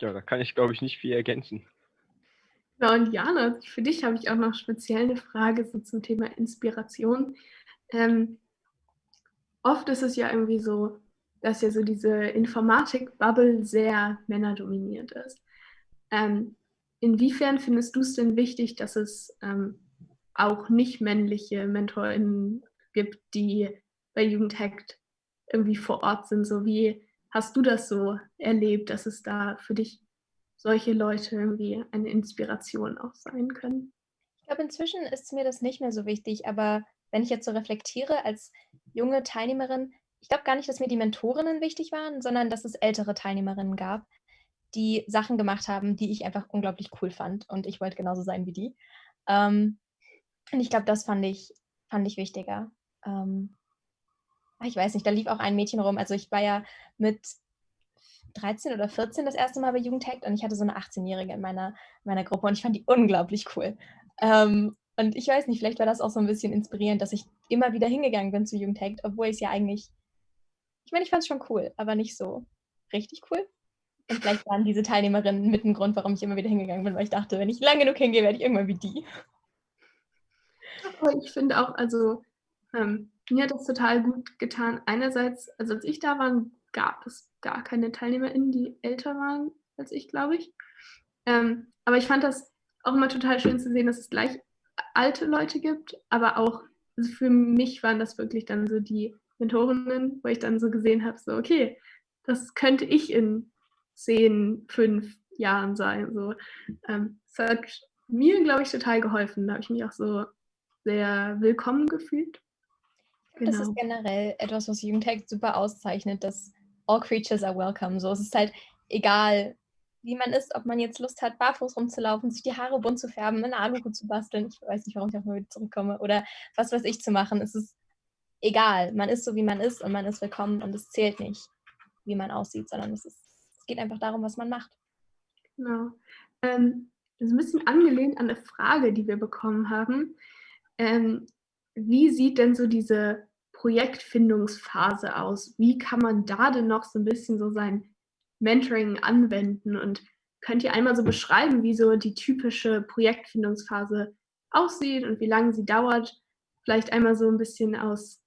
Ja, da kann ich, glaube ich, nicht viel ergänzen. Ja, und Jana, für dich habe ich auch noch speziell eine Frage so zum Thema Inspiration. Ähm, oft ist es ja irgendwie so, dass ja so diese Informatik-Bubble sehr männerdominiert ist. Ähm, inwiefern findest du es denn wichtig, dass es ähm, auch nicht männliche MentorInnen gibt, die bei Jugendhackt irgendwie vor Ort sind? So wie hast du das so erlebt, dass es da für dich solche Leute irgendwie eine Inspiration auch sein können. Ich glaube, inzwischen ist mir das nicht mehr so wichtig, aber wenn ich jetzt so reflektiere als junge Teilnehmerin, ich glaube gar nicht, dass mir die Mentorinnen wichtig waren, sondern dass es ältere Teilnehmerinnen gab, die Sachen gemacht haben, die ich einfach unglaublich cool fand und ich wollte genauso sein wie die. Ähm, und ich glaube, das fand ich, fand ich wichtiger. Ähm, ich weiß nicht, da lief auch ein Mädchen rum. Also ich war ja mit 13 oder 14 das erste Mal bei Jugendhackt und ich hatte so eine 18-Jährige in meiner, meiner Gruppe und ich fand die unglaublich cool. Ähm, und ich weiß nicht, vielleicht war das auch so ein bisschen inspirierend, dass ich immer wieder hingegangen bin zu Jugendhackt, obwohl ich es ja eigentlich, ich meine, ich fand es schon cool, aber nicht so richtig cool. Und vielleicht waren diese Teilnehmerinnen mit ein Grund, warum ich immer wieder hingegangen bin, weil ich dachte, wenn ich lang genug hingehe, werde ich irgendwann wie die. Ich finde auch, also ähm, mir hat das total gut getan. Einerseits, also als ich da war, gab es gar keine TeilnehmerInnen, die älter waren als ich, glaube ich. Ähm, aber ich fand das auch immer total schön zu sehen, dass es gleich alte Leute gibt, aber auch also für mich waren das wirklich dann so die Mentorinnen, wo ich dann so gesehen habe, so okay, das könnte ich in zehn, fünf Jahren sein. So, ähm, es hat mir, glaube ich, total geholfen. Da habe ich mich auch so sehr willkommen gefühlt. Genau. Das ist genau. generell etwas, was Jugendhack super auszeichnet, dass all creatures are welcome. So, es ist halt egal, wie man ist, ob man jetzt Lust hat, barfuß rumzulaufen, sich die Haare bunt zu färben, eine Aluhut zu basteln. Ich weiß nicht, warum ich auch mal wieder zurückkomme. Oder was weiß ich zu machen. Es ist egal. Man ist so, wie man ist und man ist willkommen und es zählt nicht, wie man aussieht, sondern es, ist, es geht einfach darum, was man macht. Genau. Ähm, das ist ein bisschen angelehnt an eine Frage, die wir bekommen haben. Ähm, wie sieht denn so diese Projektfindungsphase aus? Wie kann man da denn noch so ein bisschen so sein Mentoring anwenden? Und könnt ihr einmal so beschreiben, wie so die typische Projektfindungsphase aussieht und wie lange sie dauert? Vielleicht einmal so ein bisschen aus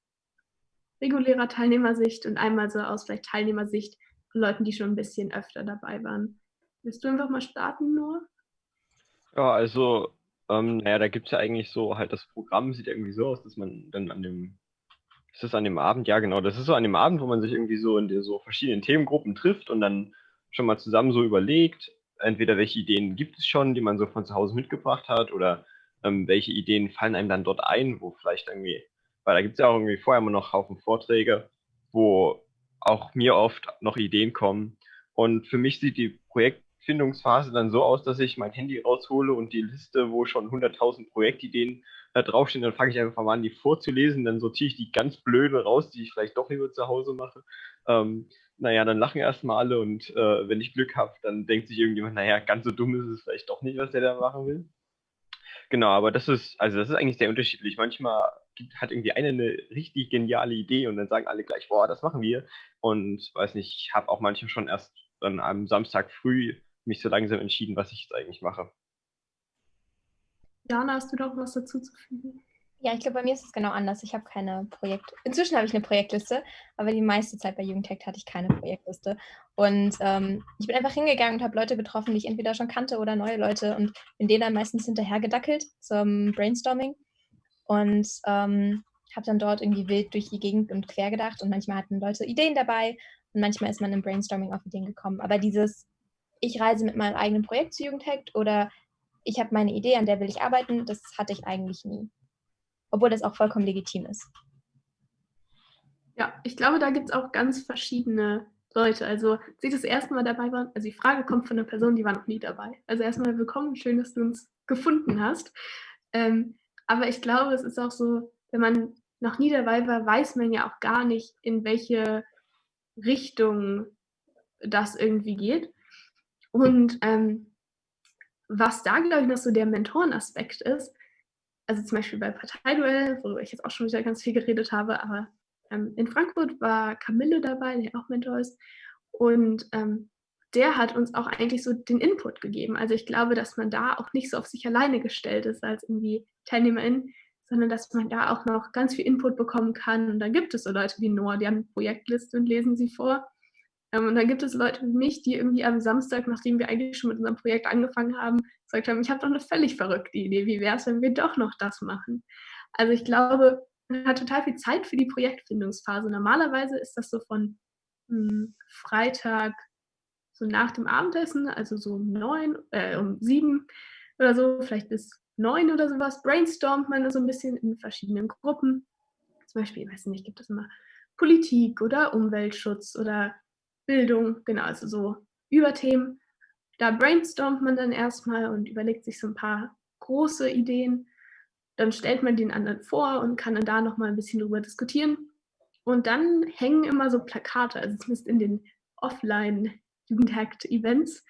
regulärer Teilnehmersicht und einmal so aus vielleicht Teilnehmersicht von Leuten, die schon ein bisschen öfter dabei waren. Willst du einfach mal starten, Noah? Ja, also, ähm, naja, da gibt es ja eigentlich so, halt das Programm sieht irgendwie so aus, dass man dann an dem ist das an dem Abend? Ja, genau. Das ist so an dem Abend, wo man sich irgendwie so in so verschiedenen Themengruppen trifft und dann schon mal zusammen so überlegt, entweder welche Ideen gibt es schon, die man so von zu Hause mitgebracht hat, oder ähm, welche Ideen fallen einem dann dort ein, wo vielleicht irgendwie, weil da gibt es ja auch irgendwie vorher immer noch Haufen Vorträge, wo auch mir oft noch Ideen kommen. Und für mich sieht die Projektfindungsphase dann so aus, dass ich mein Handy raushole und die Liste, wo schon 100.000 Projektideen da draufstehen, dann fange ich einfach mal an, die vorzulesen, dann sortiere ich die ganz blöde raus, die ich vielleicht doch lieber zu Hause mache. Ähm, naja, dann lachen erstmal alle und äh, wenn ich Glück habe, dann denkt sich irgendjemand, naja, ganz so dumm ist es vielleicht doch nicht, was der da machen will. Genau, aber das ist, also das ist eigentlich sehr unterschiedlich. Manchmal gibt, hat irgendwie einer eine richtig geniale Idee und dann sagen alle gleich, boah, das machen wir. Und weiß nicht, ich habe auch manchmal schon erst dann am Samstag früh mich so langsam entschieden, was ich jetzt eigentlich mache. Jana, hast du doch was dazu zu fügen? Ja, ich glaube, bei mir ist es genau anders. Ich habe keine Projekt. Inzwischen habe ich eine Projektliste, aber die meiste Zeit bei Jugendtech hatte ich keine Projektliste. Und ähm, ich bin einfach hingegangen und habe Leute getroffen, die ich entweder schon kannte oder neue Leute und bin denen dann meistens hinterhergedackelt zum Brainstorming und ähm, habe dann dort irgendwie wild durch die Gegend und quer gedacht und manchmal hatten Leute Ideen dabei und manchmal ist man im Brainstorming auf Ideen gekommen. Aber dieses, ich reise mit meinem eigenen Projekt zu Jugendhackt oder ich habe meine Idee, an der will ich arbeiten, das hatte ich eigentlich nie. Obwohl das auch vollkommen legitim ist. Ja, ich glaube, da gibt es auch ganz verschiedene Leute. Also, sie das erste Mal dabei waren, also die Frage kommt von einer Person, die war noch nie dabei. Also erstmal willkommen, schön, dass du uns gefunden hast. Ähm, aber ich glaube, es ist auch so, wenn man noch nie dabei war, weiß man ja auch gar nicht, in welche Richtung das irgendwie geht. Und ähm, was da, glaube ich, noch so der Mentorenaspekt ist, also zum Beispiel bei Parteiduell, worüber ich jetzt auch schon wieder ganz viel geredet habe, aber ähm, in Frankfurt war Camille dabei, der auch Mentor ist. Und ähm, der hat uns auch eigentlich so den Input gegeben. Also ich glaube, dass man da auch nicht so auf sich alleine gestellt ist als irgendwie Teilnehmerin, sondern dass man da auch noch ganz viel Input bekommen kann. Und dann gibt es so Leute wie Noah, die haben eine Projektliste und lesen sie vor. Ähm, und dann gibt es Leute wie mich, die irgendwie am Samstag, nachdem wir eigentlich schon mit unserem Projekt angefangen haben, gesagt haben, ich habe doch eine völlig verrückte Idee. Wie wäre es, wenn wir doch noch das machen? Also ich glaube, man hat total viel Zeit für die Projektfindungsphase. Normalerweise ist das so von mh, hm, Freitag so nach dem Abendessen, also so um neun, äh, um sieben oder so, vielleicht bis neun oder sowas, brainstormt man so ein bisschen in verschiedenen Gruppen. Zum Beispiel, ich weiß nicht, gibt es immer Politik oder Umweltschutz oder Bildung, genau, also so Überthemen. Da brainstormt man dann erstmal und überlegt sich so ein paar große Ideen. Dann stellt man den anderen vor und kann dann da nochmal ein bisschen drüber diskutieren. Und dann hängen immer so Plakate, also zumindest in den Offline-Jugendhackt-Events,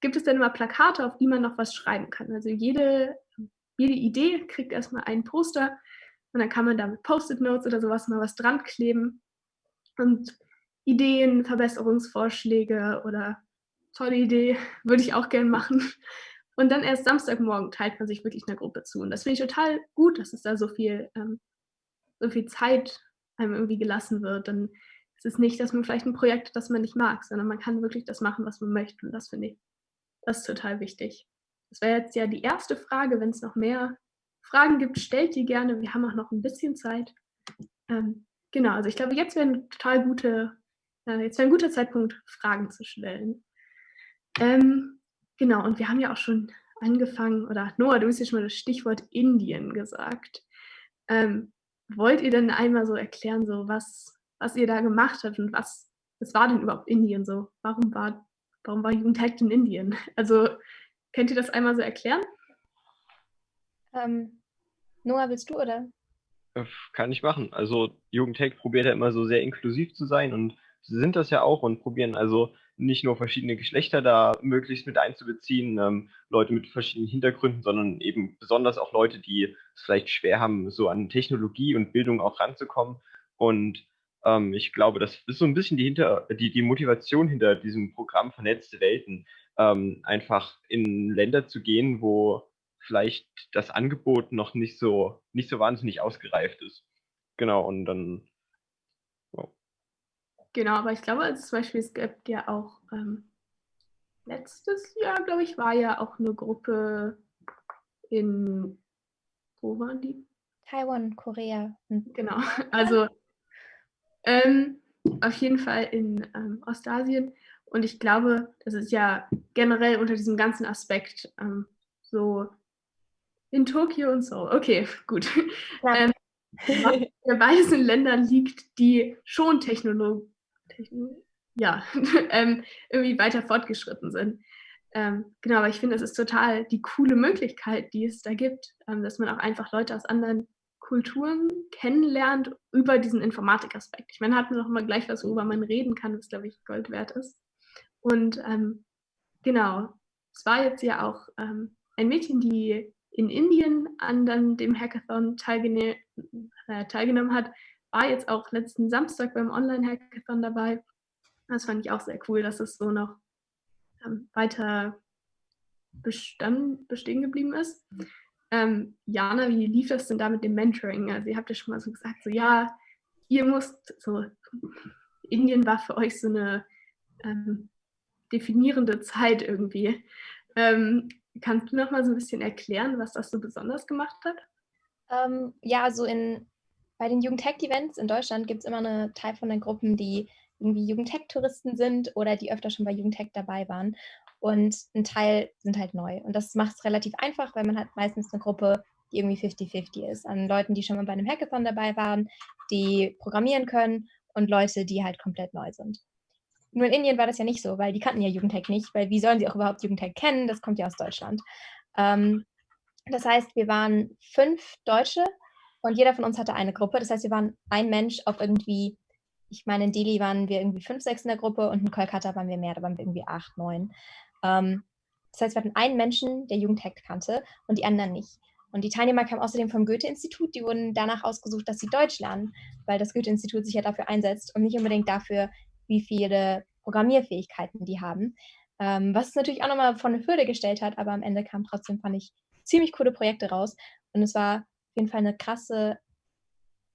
gibt es dann immer Plakate, auf die man noch was schreiben kann. Also jede, jede Idee kriegt erstmal ein Poster und dann kann man da mit Post-it-Notes oder sowas mal was dran kleben. Und Ideen, Verbesserungsvorschläge oder tolle Idee, würde ich auch gern machen. Und dann erst Samstagmorgen teilt man sich wirklich einer Gruppe zu. Und das finde ich total gut, dass es da so viel, ähm, so viel Zeit einem irgendwie gelassen wird. Dann ist es nicht, dass man vielleicht ein Projekt hat, das man nicht mag, sondern man kann wirklich das machen, was man möchte. Und das finde ich, das ist total wichtig. Das wäre jetzt ja die erste Frage. Wenn es noch mehr Fragen gibt, stellt die gerne. Wir haben auch noch ein bisschen Zeit. Ähm, genau, also ich glaube, jetzt wäre eine total gute, äh, jetzt wäre ein guter Zeitpunkt, Fragen zu stellen. Ähm, genau, und wir haben ja auch schon angefangen, oder Noah, du hast ja schon mal das Stichwort Indien gesagt. Ähm, wollt ihr denn einmal so erklären, so was, was ihr da gemacht habt und was, was war denn überhaupt Indien so? Warum war, warum war Jugendhackt in Indien? Also könnt ihr das einmal so erklären? Ähm, Noah, willst du oder? Äh, kann ich machen. Also Jugendhack probiert ja immer so sehr inklusiv zu sein und sind das ja auch und probieren also nicht nur verschiedene Geschlechter da möglichst mit einzubeziehen, ähm, Leute mit verschiedenen Hintergründen, sondern eben besonders auch Leute, die es vielleicht schwer haben, so an Technologie und Bildung auch ranzukommen. Und ähm, ich glaube, das ist so ein bisschen die, hinter, die, die Motivation hinter diesem Programm Vernetzte Welten, ähm, einfach in Länder zu gehen, wo vielleicht das Angebot noch nicht so, nicht so wahnsinnig ausgereift ist. Genau, und dann Genau, aber ich glaube, also zum Beispiel, es gibt ja auch ähm, letztes Jahr, glaube ich, war ja auch eine Gruppe in, wo waren die? Taiwan, Korea. Hm. Genau, also ähm, auf jeden Fall in ähm, Ostasien. Und ich glaube, das ist ja generell unter diesem ganzen Aspekt ähm, so in Tokio und so. Okay, gut. Ja. ähm, in Ländern liegt, die schon Technologie ja, ähm, irgendwie weiter fortgeschritten sind. Ähm, genau, aber ich finde, es ist total die coole Möglichkeit, die es da gibt, ähm, dass man auch einfach Leute aus anderen Kulturen kennenlernt über diesen Informatikaspekt. Ich meine, hat man auch immer gleich was, worüber man reden kann, was, glaube ich, Gold wert ist. Und ähm, genau, es war jetzt ja auch ähm, ein Mädchen, die in Indien an dann dem Hackathon teilgene äh, teilgenommen hat, war jetzt auch letzten Samstag beim Online-Hackathon dabei. Das fand ich auch sehr cool, dass es so noch ähm, weiter bestand, bestehen geblieben ist. Ähm, Jana, wie lief das denn da mit dem Mentoring? Also ihr habt ja schon mal so gesagt, so ja, ihr musst, so Indien war für euch so eine ähm, definierende Zeit irgendwie. Ähm, kannst du noch mal so ein bisschen erklären, was das so besonders gemacht hat? Ähm, ja, also in bei den Jugendtech-Events in Deutschland gibt es immer eine Teil von den Gruppen, die irgendwie Jugendtech-Touristen sind oder die öfter schon bei Jugendtech dabei waren. Und ein Teil sind halt neu. Und das macht es relativ einfach, weil man hat meistens eine Gruppe, die irgendwie 50-50 ist. An Leuten, die schon mal bei einem Hackathon dabei waren, die programmieren können und Leute, die halt komplett neu sind. Nur in Indien war das ja nicht so, weil die kannten ja Jugendtech nicht, weil wie sollen sie auch überhaupt Jugendtech kennen? Das kommt ja aus Deutschland. Ähm, das heißt, wir waren fünf Deutsche und jeder von uns hatte eine Gruppe. Das heißt, wir waren ein Mensch auf irgendwie, ich meine, in Delhi waren wir irgendwie fünf, sechs in der Gruppe und in Kolkata waren wir mehr, da waren wir irgendwie acht, neun. Ähm, das heißt, wir hatten einen Menschen, der Jugendhack kannte und die anderen nicht. Und die Teilnehmer kamen außerdem vom Goethe-Institut, die wurden danach ausgesucht, dass sie Deutsch lernen, weil das Goethe-Institut sich ja dafür einsetzt und nicht unbedingt dafür, wie viele Programmierfähigkeiten die haben. Ähm, was es natürlich auch nochmal von eine Hürde gestellt hat, aber am Ende kamen trotzdem, fand ich, ziemlich coole Projekte raus. Und es war jeden Fall eine krasse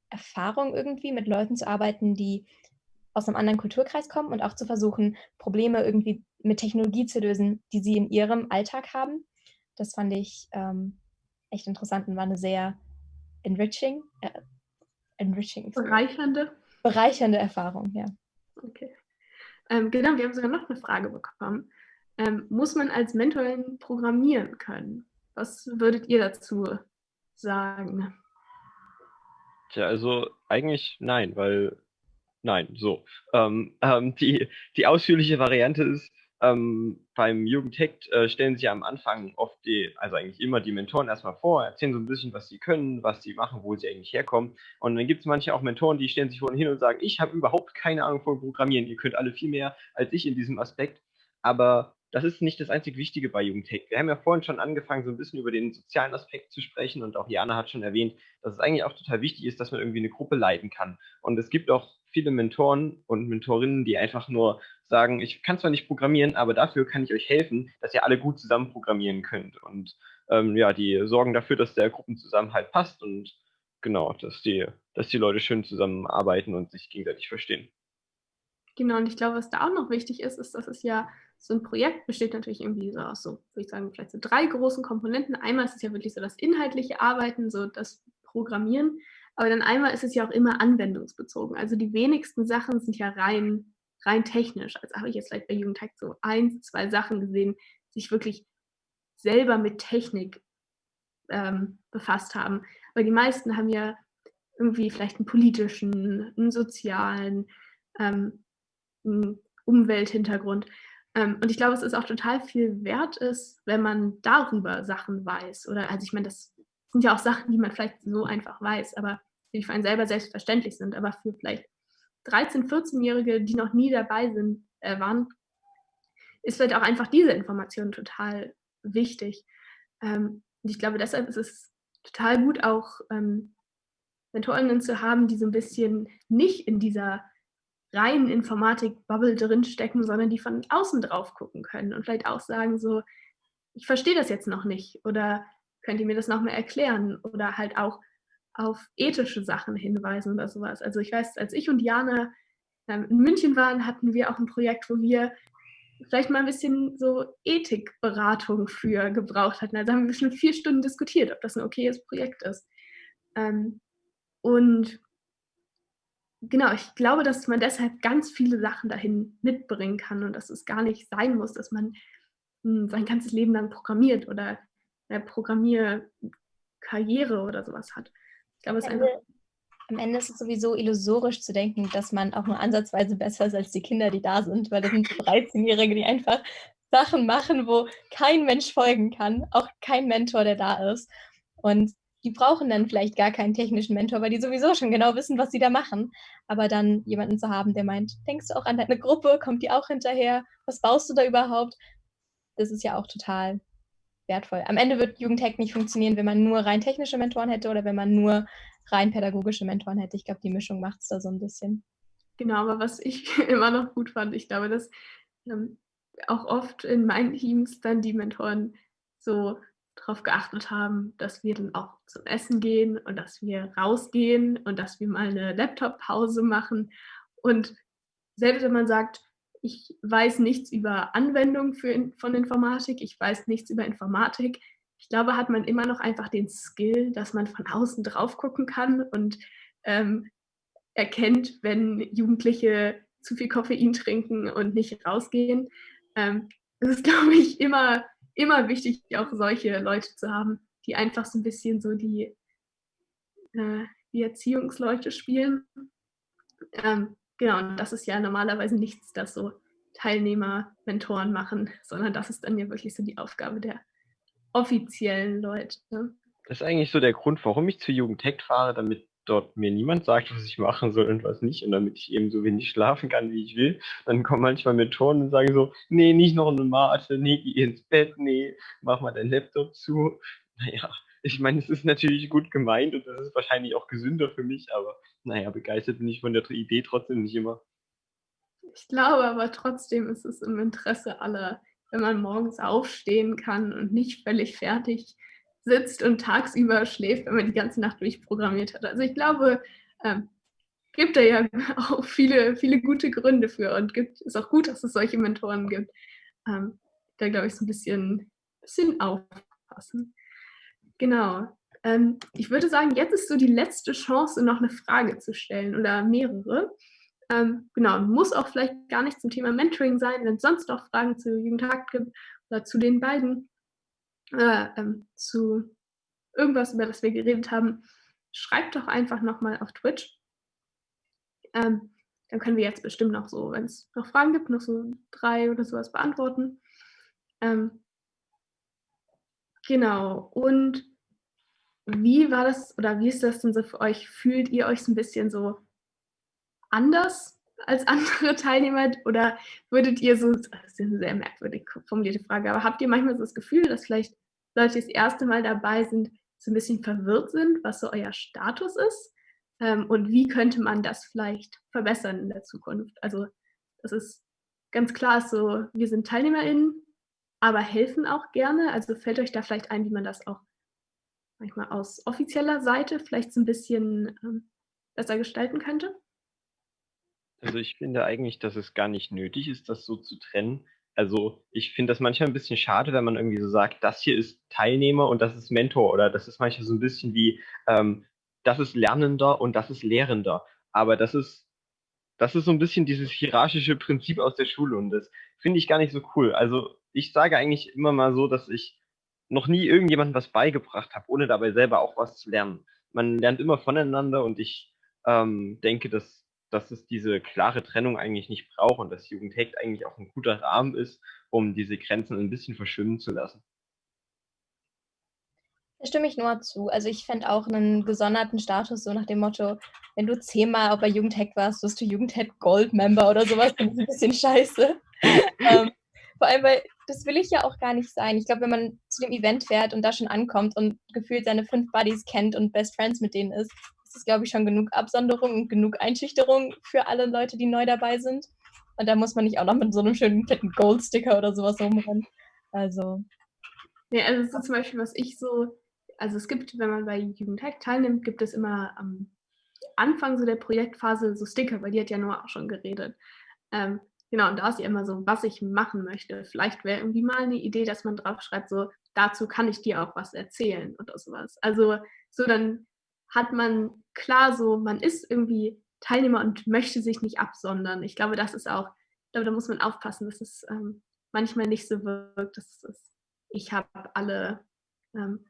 Erfahrung irgendwie, mit Leuten zu arbeiten, die aus einem anderen Kulturkreis kommen und auch zu versuchen, Probleme irgendwie mit Technologie zu lösen, die sie in ihrem Alltag haben. Das fand ich ähm, echt interessant und war eine sehr enriching, äh, enriching bereichernde. bereichernde Erfahrung, ja. Okay. Ähm, genau, wir haben sogar noch eine Frage bekommen. Ähm, muss man als Mentorin programmieren können? Was würdet ihr dazu sagen? Tja, also eigentlich nein, weil nein, so. Ähm, ähm, die, die ausführliche Variante ist, ähm, beim Jugendhackt äh, stellen sich am Anfang oft die, also eigentlich immer die Mentoren erstmal vor, erzählen so ein bisschen, was sie können, was sie machen, wo sie eigentlich herkommen. Und dann gibt es manche auch Mentoren, die stellen sich vorhin hin und sagen, ich habe überhaupt keine Ahnung von Programmieren, ihr könnt alle viel mehr als ich in diesem Aspekt. Aber das ist nicht das einzig Wichtige bei Jugendtech. Wir haben ja vorhin schon angefangen, so ein bisschen über den sozialen Aspekt zu sprechen und auch Jana hat schon erwähnt, dass es eigentlich auch total wichtig ist, dass man irgendwie eine Gruppe leiten kann. Und es gibt auch viele Mentoren und Mentorinnen, die einfach nur sagen, ich kann zwar nicht programmieren, aber dafür kann ich euch helfen, dass ihr alle gut zusammen programmieren könnt. Und ähm, ja, die sorgen dafür, dass der Gruppenzusammenhalt passt und genau, dass die, dass die Leute schön zusammenarbeiten und sich gegenseitig verstehen. Genau, und ich glaube, was da auch noch wichtig ist, ist, dass es ja so ein Projekt besteht natürlich irgendwie so aus so, würde ich sagen, vielleicht so drei großen Komponenten. Einmal ist es ja wirklich so das inhaltliche Arbeiten, so das Programmieren, aber dann einmal ist es ja auch immer anwendungsbezogen. Also die wenigsten Sachen sind ja rein, rein technisch. Also habe ich jetzt vielleicht bei Jugendtag so ein, zwei Sachen gesehen, die sich wirklich selber mit Technik ähm, befasst haben. Aber die meisten haben ja irgendwie vielleicht einen politischen, einen sozialen, ähm, einen Umwelthintergrund. Ähm, und ich glaube, es ist auch total viel wert ist, wenn man darüber Sachen weiß. Oder also ich meine, das sind ja auch Sachen, die man vielleicht so einfach weiß, aber die für einen selber selbstverständlich sind. Aber für vielleicht 13-, 14-Jährige, die noch nie dabei sind, äh, waren, ist vielleicht auch einfach diese Information total wichtig. Ähm, und ich glaube, deshalb ist es total gut, auch ähm, Mentorinnen zu haben, die so ein bisschen nicht in dieser reinen Informatik-Bubble drinstecken, sondern die von außen drauf gucken können und vielleicht auch sagen so, ich verstehe das jetzt noch nicht oder könnt ihr mir das noch mal erklären oder halt auch auf ethische Sachen hinweisen oder sowas. Also ich weiß, als ich und Jana ähm, in München waren, hatten wir auch ein Projekt, wo wir vielleicht mal ein bisschen so Ethikberatung für gebraucht hatten. Also haben wir bestimmt vier Stunden diskutiert, ob das ein okayes Projekt ist. Ähm, und genau, ich glaube, dass man deshalb ganz viele Sachen dahin mitbringen kann und dass es gar nicht sein muss, dass man hm, sein ganzes Leben lang programmiert oder eine Programmierkarriere oder sowas hat. Ich glaube, es ist einfach. Am Ende ist es sowieso illusorisch zu denken, dass man auch nur ansatzweise besser ist als die Kinder, die da sind, weil das sind 13-Jährige, die einfach Sachen machen, wo kein Mensch folgen kann, auch kein Mentor, der da ist. Und die brauchen dann vielleicht gar keinen technischen Mentor, weil die sowieso schon genau wissen, was sie da machen. Aber dann jemanden zu haben, der meint, denkst du auch an deine Gruppe, kommt die auch hinterher? Was baust du da überhaupt? Das ist ja auch total wertvoll. Am Ende wird Jugendhack nicht funktionieren, wenn man nur rein technische Mentoren hätte oder wenn man nur rein pädagogische Mentoren hätte. Ich glaube, die Mischung macht es da so ein bisschen. Genau, aber was ich immer noch gut fand, ich glaube, dass ähm, auch oft in meinen Teams dann die Mentoren so darauf geachtet haben, dass wir dann auch zum Essen gehen und dass wir rausgehen und dass wir mal eine Laptop-Pause machen. Und selbst wenn man sagt, ich weiß nichts über Anwendung für, von Informatik, ich weiß nichts über Informatik, ich glaube, hat man immer noch einfach den Skill, dass man von außen drauf gucken kann und ähm, erkennt, wenn Jugendliche zu viel Koffein trinken und nicht rausgehen. Ähm, das ist, glaube ich, immer immer wichtig, auch solche Leute zu haben, die einfach so ein bisschen so die, äh, die Erziehungsleute spielen. Ähm, genau, und das ist ja normalerweise nichts, das so Teilnehmer, Mentoren machen, sondern das ist dann ja wirklich so die Aufgabe der offiziellen Leute. Das ist eigentlich so der Grund, warum ich zur Jugend fahre, damit dort mir niemand sagt, was ich machen soll und was nicht und damit ich eben so wenig schlafen kann, wie ich will, dann kommen manchmal Mentoren und sagen so, nee, nicht noch eine Mate, nee, geh ins Bett, nee, mach mal dein Laptop zu. Naja, ich meine, es ist natürlich gut gemeint und das ist wahrscheinlich auch gesünder für mich, aber naja, begeistert bin ich von der Idee trotzdem nicht immer. Ich glaube aber trotzdem ist es im Interesse aller, wenn man morgens aufstehen kann und nicht völlig fertig sitzt und tagsüber schläft, wenn man die ganze Nacht durchprogrammiert hat. Also ich glaube, ähm, gibt da ja auch viele, viele gute Gründe für und gibt, ist auch gut, dass es solche Mentoren gibt. Ähm, da glaube ich so ein bisschen, bisschen aufpassen. Genau. Ähm, ich würde sagen, jetzt ist so die letzte Chance, noch eine Frage zu stellen oder mehrere. Ähm, genau, muss auch vielleicht gar nicht zum Thema Mentoring sein, wenn es sonst noch Fragen zu Jugendtag gibt oder zu den beiden, äh, ähm, zu irgendwas, über das wir geredet haben, schreibt doch einfach nochmal auf Twitch. Ähm, dann können wir jetzt bestimmt noch so, wenn es noch Fragen gibt, noch so drei oder sowas beantworten. Ähm, genau. Und wie war das oder wie ist das denn so für euch? Fühlt ihr euch so ein bisschen so anders als andere Teilnehmer oder würdet ihr so, das ist eine sehr merkwürdig formulierte Frage, aber habt ihr manchmal so das Gefühl, dass vielleicht Leute, die das erste Mal dabei sind, so ein bisschen verwirrt sind, was so euer Status ist? Ähm, und wie könnte man das vielleicht verbessern in der Zukunft? Also das ist ganz klar so, wir sind TeilnehmerInnen, aber helfen auch gerne. Also fällt euch da vielleicht ein, wie man das auch manchmal aus offizieller Seite vielleicht so ein bisschen ähm, besser gestalten könnte? Also ich finde eigentlich, dass es gar nicht nötig ist, das so zu trennen. Also ich finde das manchmal ein bisschen schade, wenn man irgendwie so sagt, das hier ist Teilnehmer und das ist Mentor oder das ist manchmal so ein bisschen wie, ähm, das ist Lernender und das ist Lehrender. Aber das ist, das ist so ein bisschen dieses hierarchische Prinzip aus der Schule und das finde ich gar nicht so cool. Also ich sage eigentlich immer mal so, dass ich noch nie irgendjemandem was beigebracht habe, ohne dabei selber auch was zu lernen. Man lernt immer voneinander und ich ähm, denke, dass dass es diese klare Trennung eigentlich nicht braucht und dass Jugendhackt eigentlich auch ein guter Rahmen ist, um diese Grenzen ein bisschen verschwimmen zu lassen. Da stimme ich nur zu. Also ich fände auch einen gesonderten Status, so nach dem Motto, wenn du zehnmal bei Jugendhack warst, wirst du Jugendhack Gold Member oder sowas, das ist ein bisschen scheiße. ähm, vor allem, weil das will ich ja auch gar nicht sein. Ich glaube, wenn man zu dem Event fährt und da schon ankommt und gefühlt seine fünf Buddies kennt und Best Friends mit denen ist, ist glaube ich, schon genug Absonderung und genug Einschüchterung für alle Leute, die neu dabei sind. Und da muss man nicht auch noch mit so einem schönen fetten Gold-Sticker oder sowas rumrennen. Also. Ja, also so zum Beispiel, was ich so, also es gibt, wenn man bei Jugendhack teilnimmt, gibt es immer am Anfang so der Projektphase so Sticker, weil die hat ja nur auch schon geredet. Ähm, genau, und da ist ja immer so, was ich machen möchte. Vielleicht wäre irgendwie mal eine Idee, dass man drauf schreibt, so, dazu kann ich dir auch was erzählen oder sowas. Also so dann hat man klar so, man ist irgendwie Teilnehmer und möchte sich nicht absondern. Ich glaube, das ist auch, ich glaube, da muss man aufpassen, dass es ähm, manchmal nicht so wirkt, dass es, ich habe alle ähm,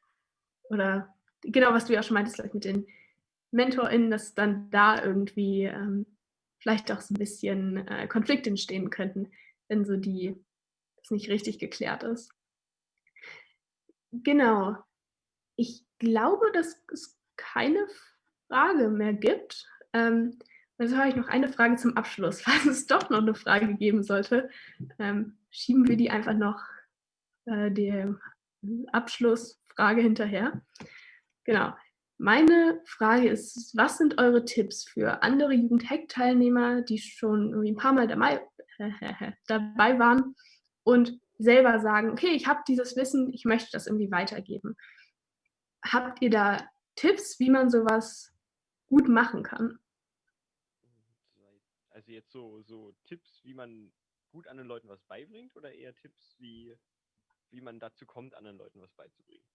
oder genau, was du ja auch schon meintest, mit den MentorInnen, dass dann da irgendwie ähm, vielleicht auch so ein bisschen äh, Konflikte entstehen könnten, wenn so die, das nicht richtig geklärt ist. Genau. Ich glaube, das ist keine Frage mehr gibt. Ähm, dann habe ich noch eine Frage zum Abschluss. Falls es doch noch eine Frage geben sollte, ähm, schieben wir die einfach noch äh, der Abschlussfrage hinterher. Genau. Meine Frage ist, was sind eure Tipps für andere Jugendhack-Teilnehmer, die schon irgendwie ein paar Mal dabei, dabei waren und selber sagen, okay, ich habe dieses Wissen, ich möchte das irgendwie weitergeben. Habt ihr da Tipps, wie man sowas gut machen kann? Also jetzt so, so Tipps, wie man gut anderen Leuten was beibringt oder eher Tipps, wie, wie man dazu kommt, anderen Leuten was beizubringen?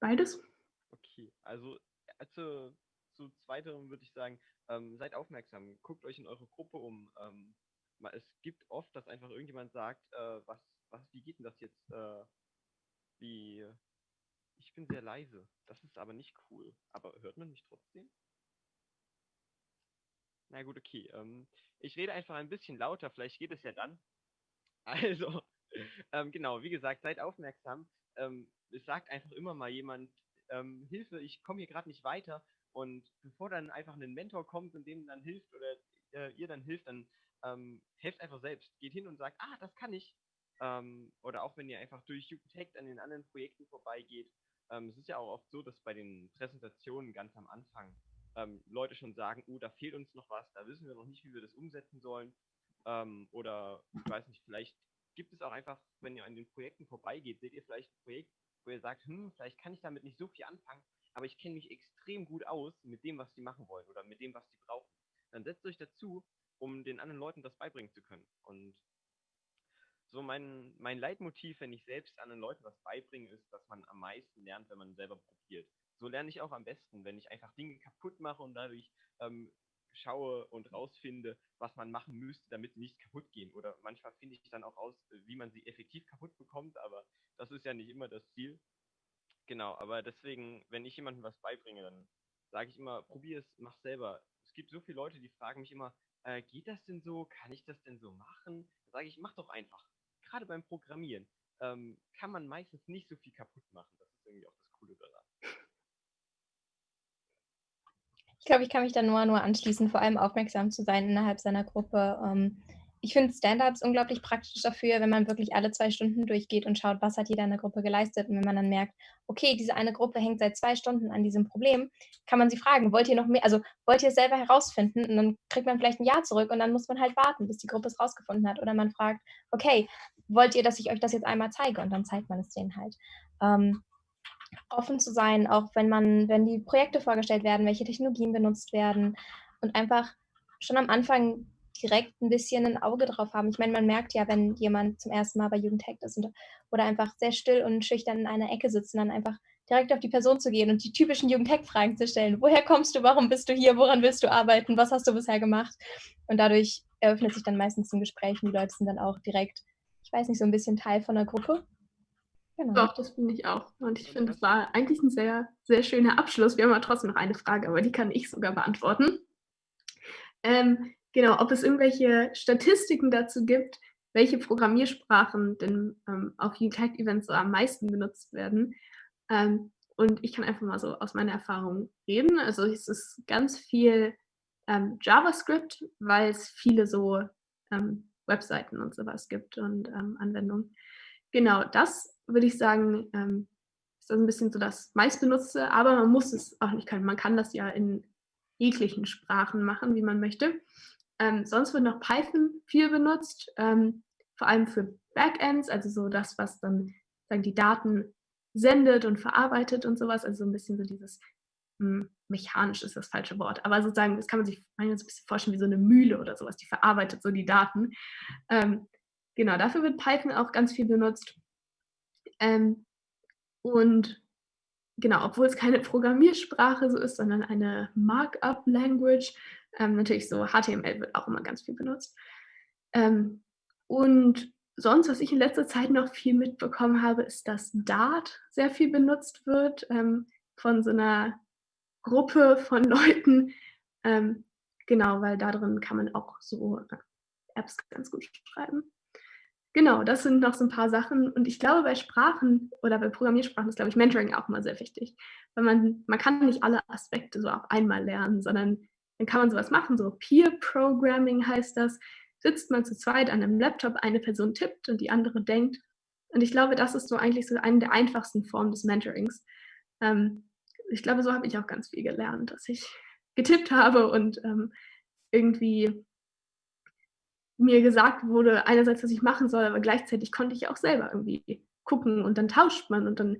Beides. Okay, also, also zu zweiterem würde ich sagen, ähm, seid aufmerksam, guckt euch in eure Gruppe um. Ähm, es gibt oft, dass einfach irgendjemand sagt, äh, was, was, wie geht denn das jetzt? Äh, wie, bin sehr leise. Das ist aber nicht cool. Aber hört man mich trotzdem? Na gut, okay. Ähm, ich rede einfach ein bisschen lauter, vielleicht geht es ja dann. Also, ähm, genau, wie gesagt, seid aufmerksam. Ähm, es sagt einfach immer mal jemand, ähm, Hilfe, ich komme hier gerade nicht weiter. Und bevor dann einfach ein Mentor kommt und dem dann hilft oder äh, ihr dann hilft, dann ähm, helft einfach selbst. Geht hin und sagt, ah, das kann ich. Ähm, oder auch wenn ihr einfach durch Jugendhackt an den anderen Projekten vorbeigeht, ähm, es ist ja auch oft so, dass bei den Präsentationen ganz am Anfang ähm, Leute schon sagen, oh, da fehlt uns noch was, da wissen wir noch nicht, wie wir das umsetzen sollen. Ähm, oder ich weiß nicht, vielleicht gibt es auch einfach, wenn ihr an den Projekten vorbeigeht, seht ihr vielleicht ein Projekt, wo ihr sagt, hm, vielleicht kann ich damit nicht so viel anfangen, aber ich kenne mich extrem gut aus mit dem, was die machen wollen oder mit dem, was die brauchen. Dann setzt euch dazu, um den anderen Leuten das beibringen zu können. Und so mein, mein Leitmotiv, wenn ich selbst anderen Leuten was beibringe, ist, dass man am meisten lernt, wenn man selber probiert. So lerne ich auch am besten, wenn ich einfach Dinge kaputt mache und dadurch ähm, schaue und rausfinde, was man machen müsste, damit sie nicht kaputt gehen. Oder manchmal finde ich dann auch aus, wie man sie effektiv kaputt bekommt, aber das ist ja nicht immer das Ziel. Genau, aber deswegen, wenn ich jemandem was beibringe, dann sage ich immer, probier es, mach selber. Es gibt so viele Leute, die fragen mich immer, äh, geht das denn so? Kann ich das denn so machen? Da sage ich, mach doch einfach. Gerade beim Programmieren ähm, kann man meistens nicht so viel kaputt machen. Das ist irgendwie auch das Coole daran. Ich glaube, ich kann mich da nur, nur anschließen, vor allem aufmerksam zu sein innerhalb seiner Gruppe. Ähm, ich finde Stand-ups unglaublich praktisch dafür, wenn man wirklich alle zwei Stunden durchgeht und schaut, was hat jeder in der Gruppe geleistet. Und wenn man dann merkt, okay, diese eine Gruppe hängt seit zwei Stunden an diesem Problem, kann man sie fragen, wollt ihr noch mehr, also wollt ihr es selber herausfinden? Und dann kriegt man vielleicht ein Ja zurück und dann muss man halt warten, bis die Gruppe es rausgefunden hat. Oder man fragt, okay, wollt ihr, dass ich euch das jetzt einmal zeige? Und dann zeigt man es denen halt. Ähm, offen zu sein, auch wenn man, wenn die Projekte vorgestellt werden, welche Technologien benutzt werden und einfach schon am Anfang direkt ein bisschen ein Auge drauf haben. Ich meine, man merkt ja, wenn jemand zum ersten Mal bei Jugendhack ist und, oder einfach sehr still und schüchtern in einer Ecke sitzt dann einfach direkt auf die Person zu gehen und die typischen Jugendhack-Fragen zu stellen. Woher kommst du? Warum bist du hier? Woran willst du arbeiten? Was hast du bisher gemacht? Und dadurch eröffnet sich dann meistens ein Gespräch und die Leute sind dann auch direkt, ich weiß nicht, so ein bisschen Teil von der Gruppe. Genau. Doch, das finde ich auch. Und ich finde, es war eigentlich ein sehr, sehr schöner Abschluss. Wir haben aber trotzdem noch eine Frage, aber die kann ich sogar beantworten. Ähm, genau, ob es irgendwelche Statistiken dazu gibt, welche Programmiersprachen denn ähm, auf Unite-Events so am meisten benutzt werden. Ähm, und ich kann einfach mal so aus meiner Erfahrung reden. Also es ist ganz viel ähm, JavaScript, weil es viele so ähm, Webseiten und sowas gibt und ähm, Anwendungen. Genau, das würde ich sagen, ähm, ist das ein bisschen so das meistbenutzte, aber man muss es auch nicht können. Man kann das ja in jeglichen Sprachen machen, wie man möchte. Ähm, sonst wird noch Python viel benutzt, ähm, vor allem für Backends, also so das, was dann sagen, die Daten sendet und verarbeitet und sowas, also so ein bisschen so dieses mh, hm, mechanisch ist das falsche Wort, aber sozusagen, das kann man sich manchmal so ein bisschen vorstellen wie so eine Mühle oder sowas, die verarbeitet so die Daten. Ähm, genau, dafür wird Python auch ganz viel benutzt. Ähm, und genau, obwohl es keine Programmiersprache so ist, sondern eine Markup-Language, ähm, natürlich so HTML wird auch immer ganz viel benutzt. Ähm, und sonst, was ich in letzter Zeit noch viel mitbekommen habe, ist, dass Dart sehr viel benutzt wird ähm, von so einer Gruppe von Leuten. Ähm, genau, weil da drin kann man auch so äh, Apps ganz gut schreiben. Genau, das sind noch so ein paar Sachen. Und ich glaube, bei Sprachen oder bei Programmiersprachen ist, glaube ich, Mentoring auch mal sehr wichtig. Weil man, man kann nicht alle Aspekte so auf einmal lernen, sondern dann kann man sowas machen, so Peer Programming heißt das. Sitzt man zu zweit an einem Laptop, eine Person tippt und die andere denkt. Und ich glaube, das ist so eigentlich so eine der einfachsten Formen des Mentorings. Ähm, ich glaube, so habe ich auch ganz viel gelernt, dass ich getippt habe und ähm, irgendwie mir gesagt wurde, einerseits, was ich machen soll, aber gleichzeitig konnte ich auch selber irgendwie gucken und dann tauscht man und dann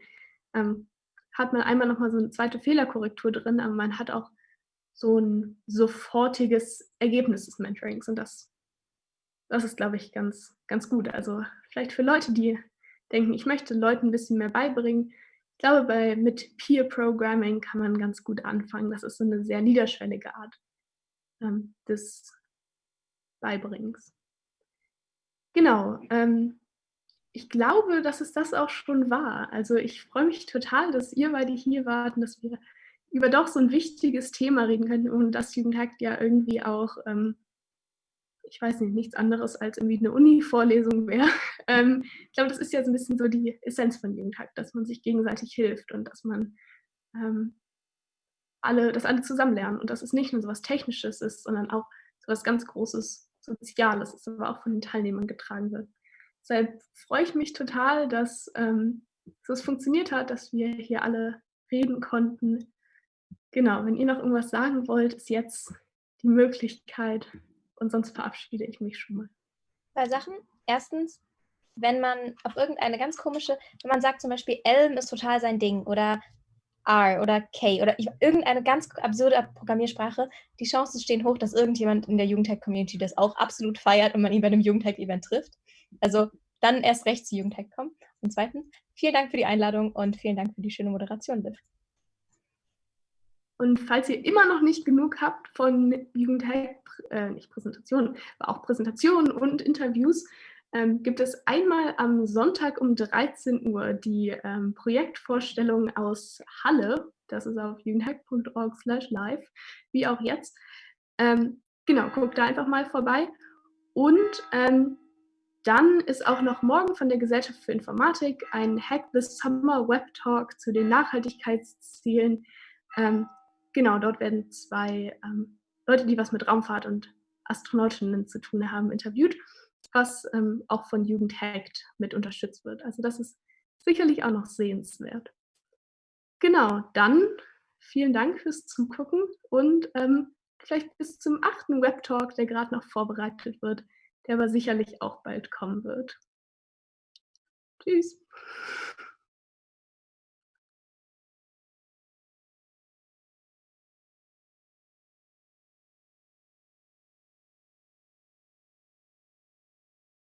ähm, hat man einmal nochmal so eine zweite Fehlerkorrektur drin, aber man hat auch so ein sofortiges Ergebnis des Mentorings und das, das ist, glaube ich, ganz, ganz gut. Also vielleicht für Leute, die denken, ich möchte Leuten ein bisschen mehr beibringen. Ich glaube, bei, mit Peer Programming kann man ganz gut anfangen. Das ist so eine sehr niederschwellige Art ähm, des Beibringens. Genau. Ähm, ich glaube, dass es das auch schon war. Also ich freue mich total, dass ihr beide hier wart und dass wir über doch so ein wichtiges Thema reden können und das Jugendhackt ja irgendwie auch, ähm, ich weiß nicht, nichts anderes als irgendwie eine Uni-Vorlesung wäre. Ähm, ich glaube, das ist ja so ein bisschen so die Essenz von Jugendhackt, dass man sich gegenseitig hilft und dass man ähm, alle, dass alle zusammen lernen und dass es nicht nur so was Technisches ist, sondern auch so was ganz Großes Soziales, das aber auch von den Teilnehmern getragen wird. Deshalb freue ich mich total, dass ähm, dass es funktioniert hat, dass wir hier alle reden konnten. Genau, wenn ihr noch irgendwas sagen wollt, ist jetzt die Möglichkeit und sonst verabschiede ich mich schon mal. Zwei Sachen. Erstens, wenn man auf irgendeine ganz komische, wenn man sagt zum Beispiel, Elm ist total sein Ding oder R oder K oder irgendeine ganz absurde Programmiersprache, die Chancen stehen hoch, dass irgendjemand in der Jugendhack-Community das auch absolut feiert und man ihn bei einem Jugendhack-Event trifft. Also dann erst recht zu Jugendhack kommen. Und zweitens, vielen Dank für die Einladung und vielen Dank für die schöne Moderation, Liv. Und falls ihr immer noch nicht genug habt von Jugendhack, äh, nicht Präsentationen, aber auch Präsentationen und Interviews, ähm, gibt es einmal am Sonntag um 13 Uhr die ähm, Projektvorstellung aus Halle. Das ist auf jugendhack.org live, wie auch jetzt. Ähm, genau, guckt da einfach mal vorbei. Und ähm, dann ist auch noch morgen von der Gesellschaft für Informatik ein Hack the Summer Web Talk zu den Nachhaltigkeitszielen. Ähm, genau, dort werden zwei ähm, Leute, die was mit Raumfahrt und Astronautinnen zu tun haben, interviewt was ähm, auch von Jugend Hackt mit unterstützt wird. Also das ist sicherlich auch noch sehenswert. Genau, dann vielen Dank fürs Zugucken und ähm, vielleicht bis zum achten Webtalk, der gerade noch vorbereitet wird, der aber sicherlich auch bald kommen wird. Tschüss.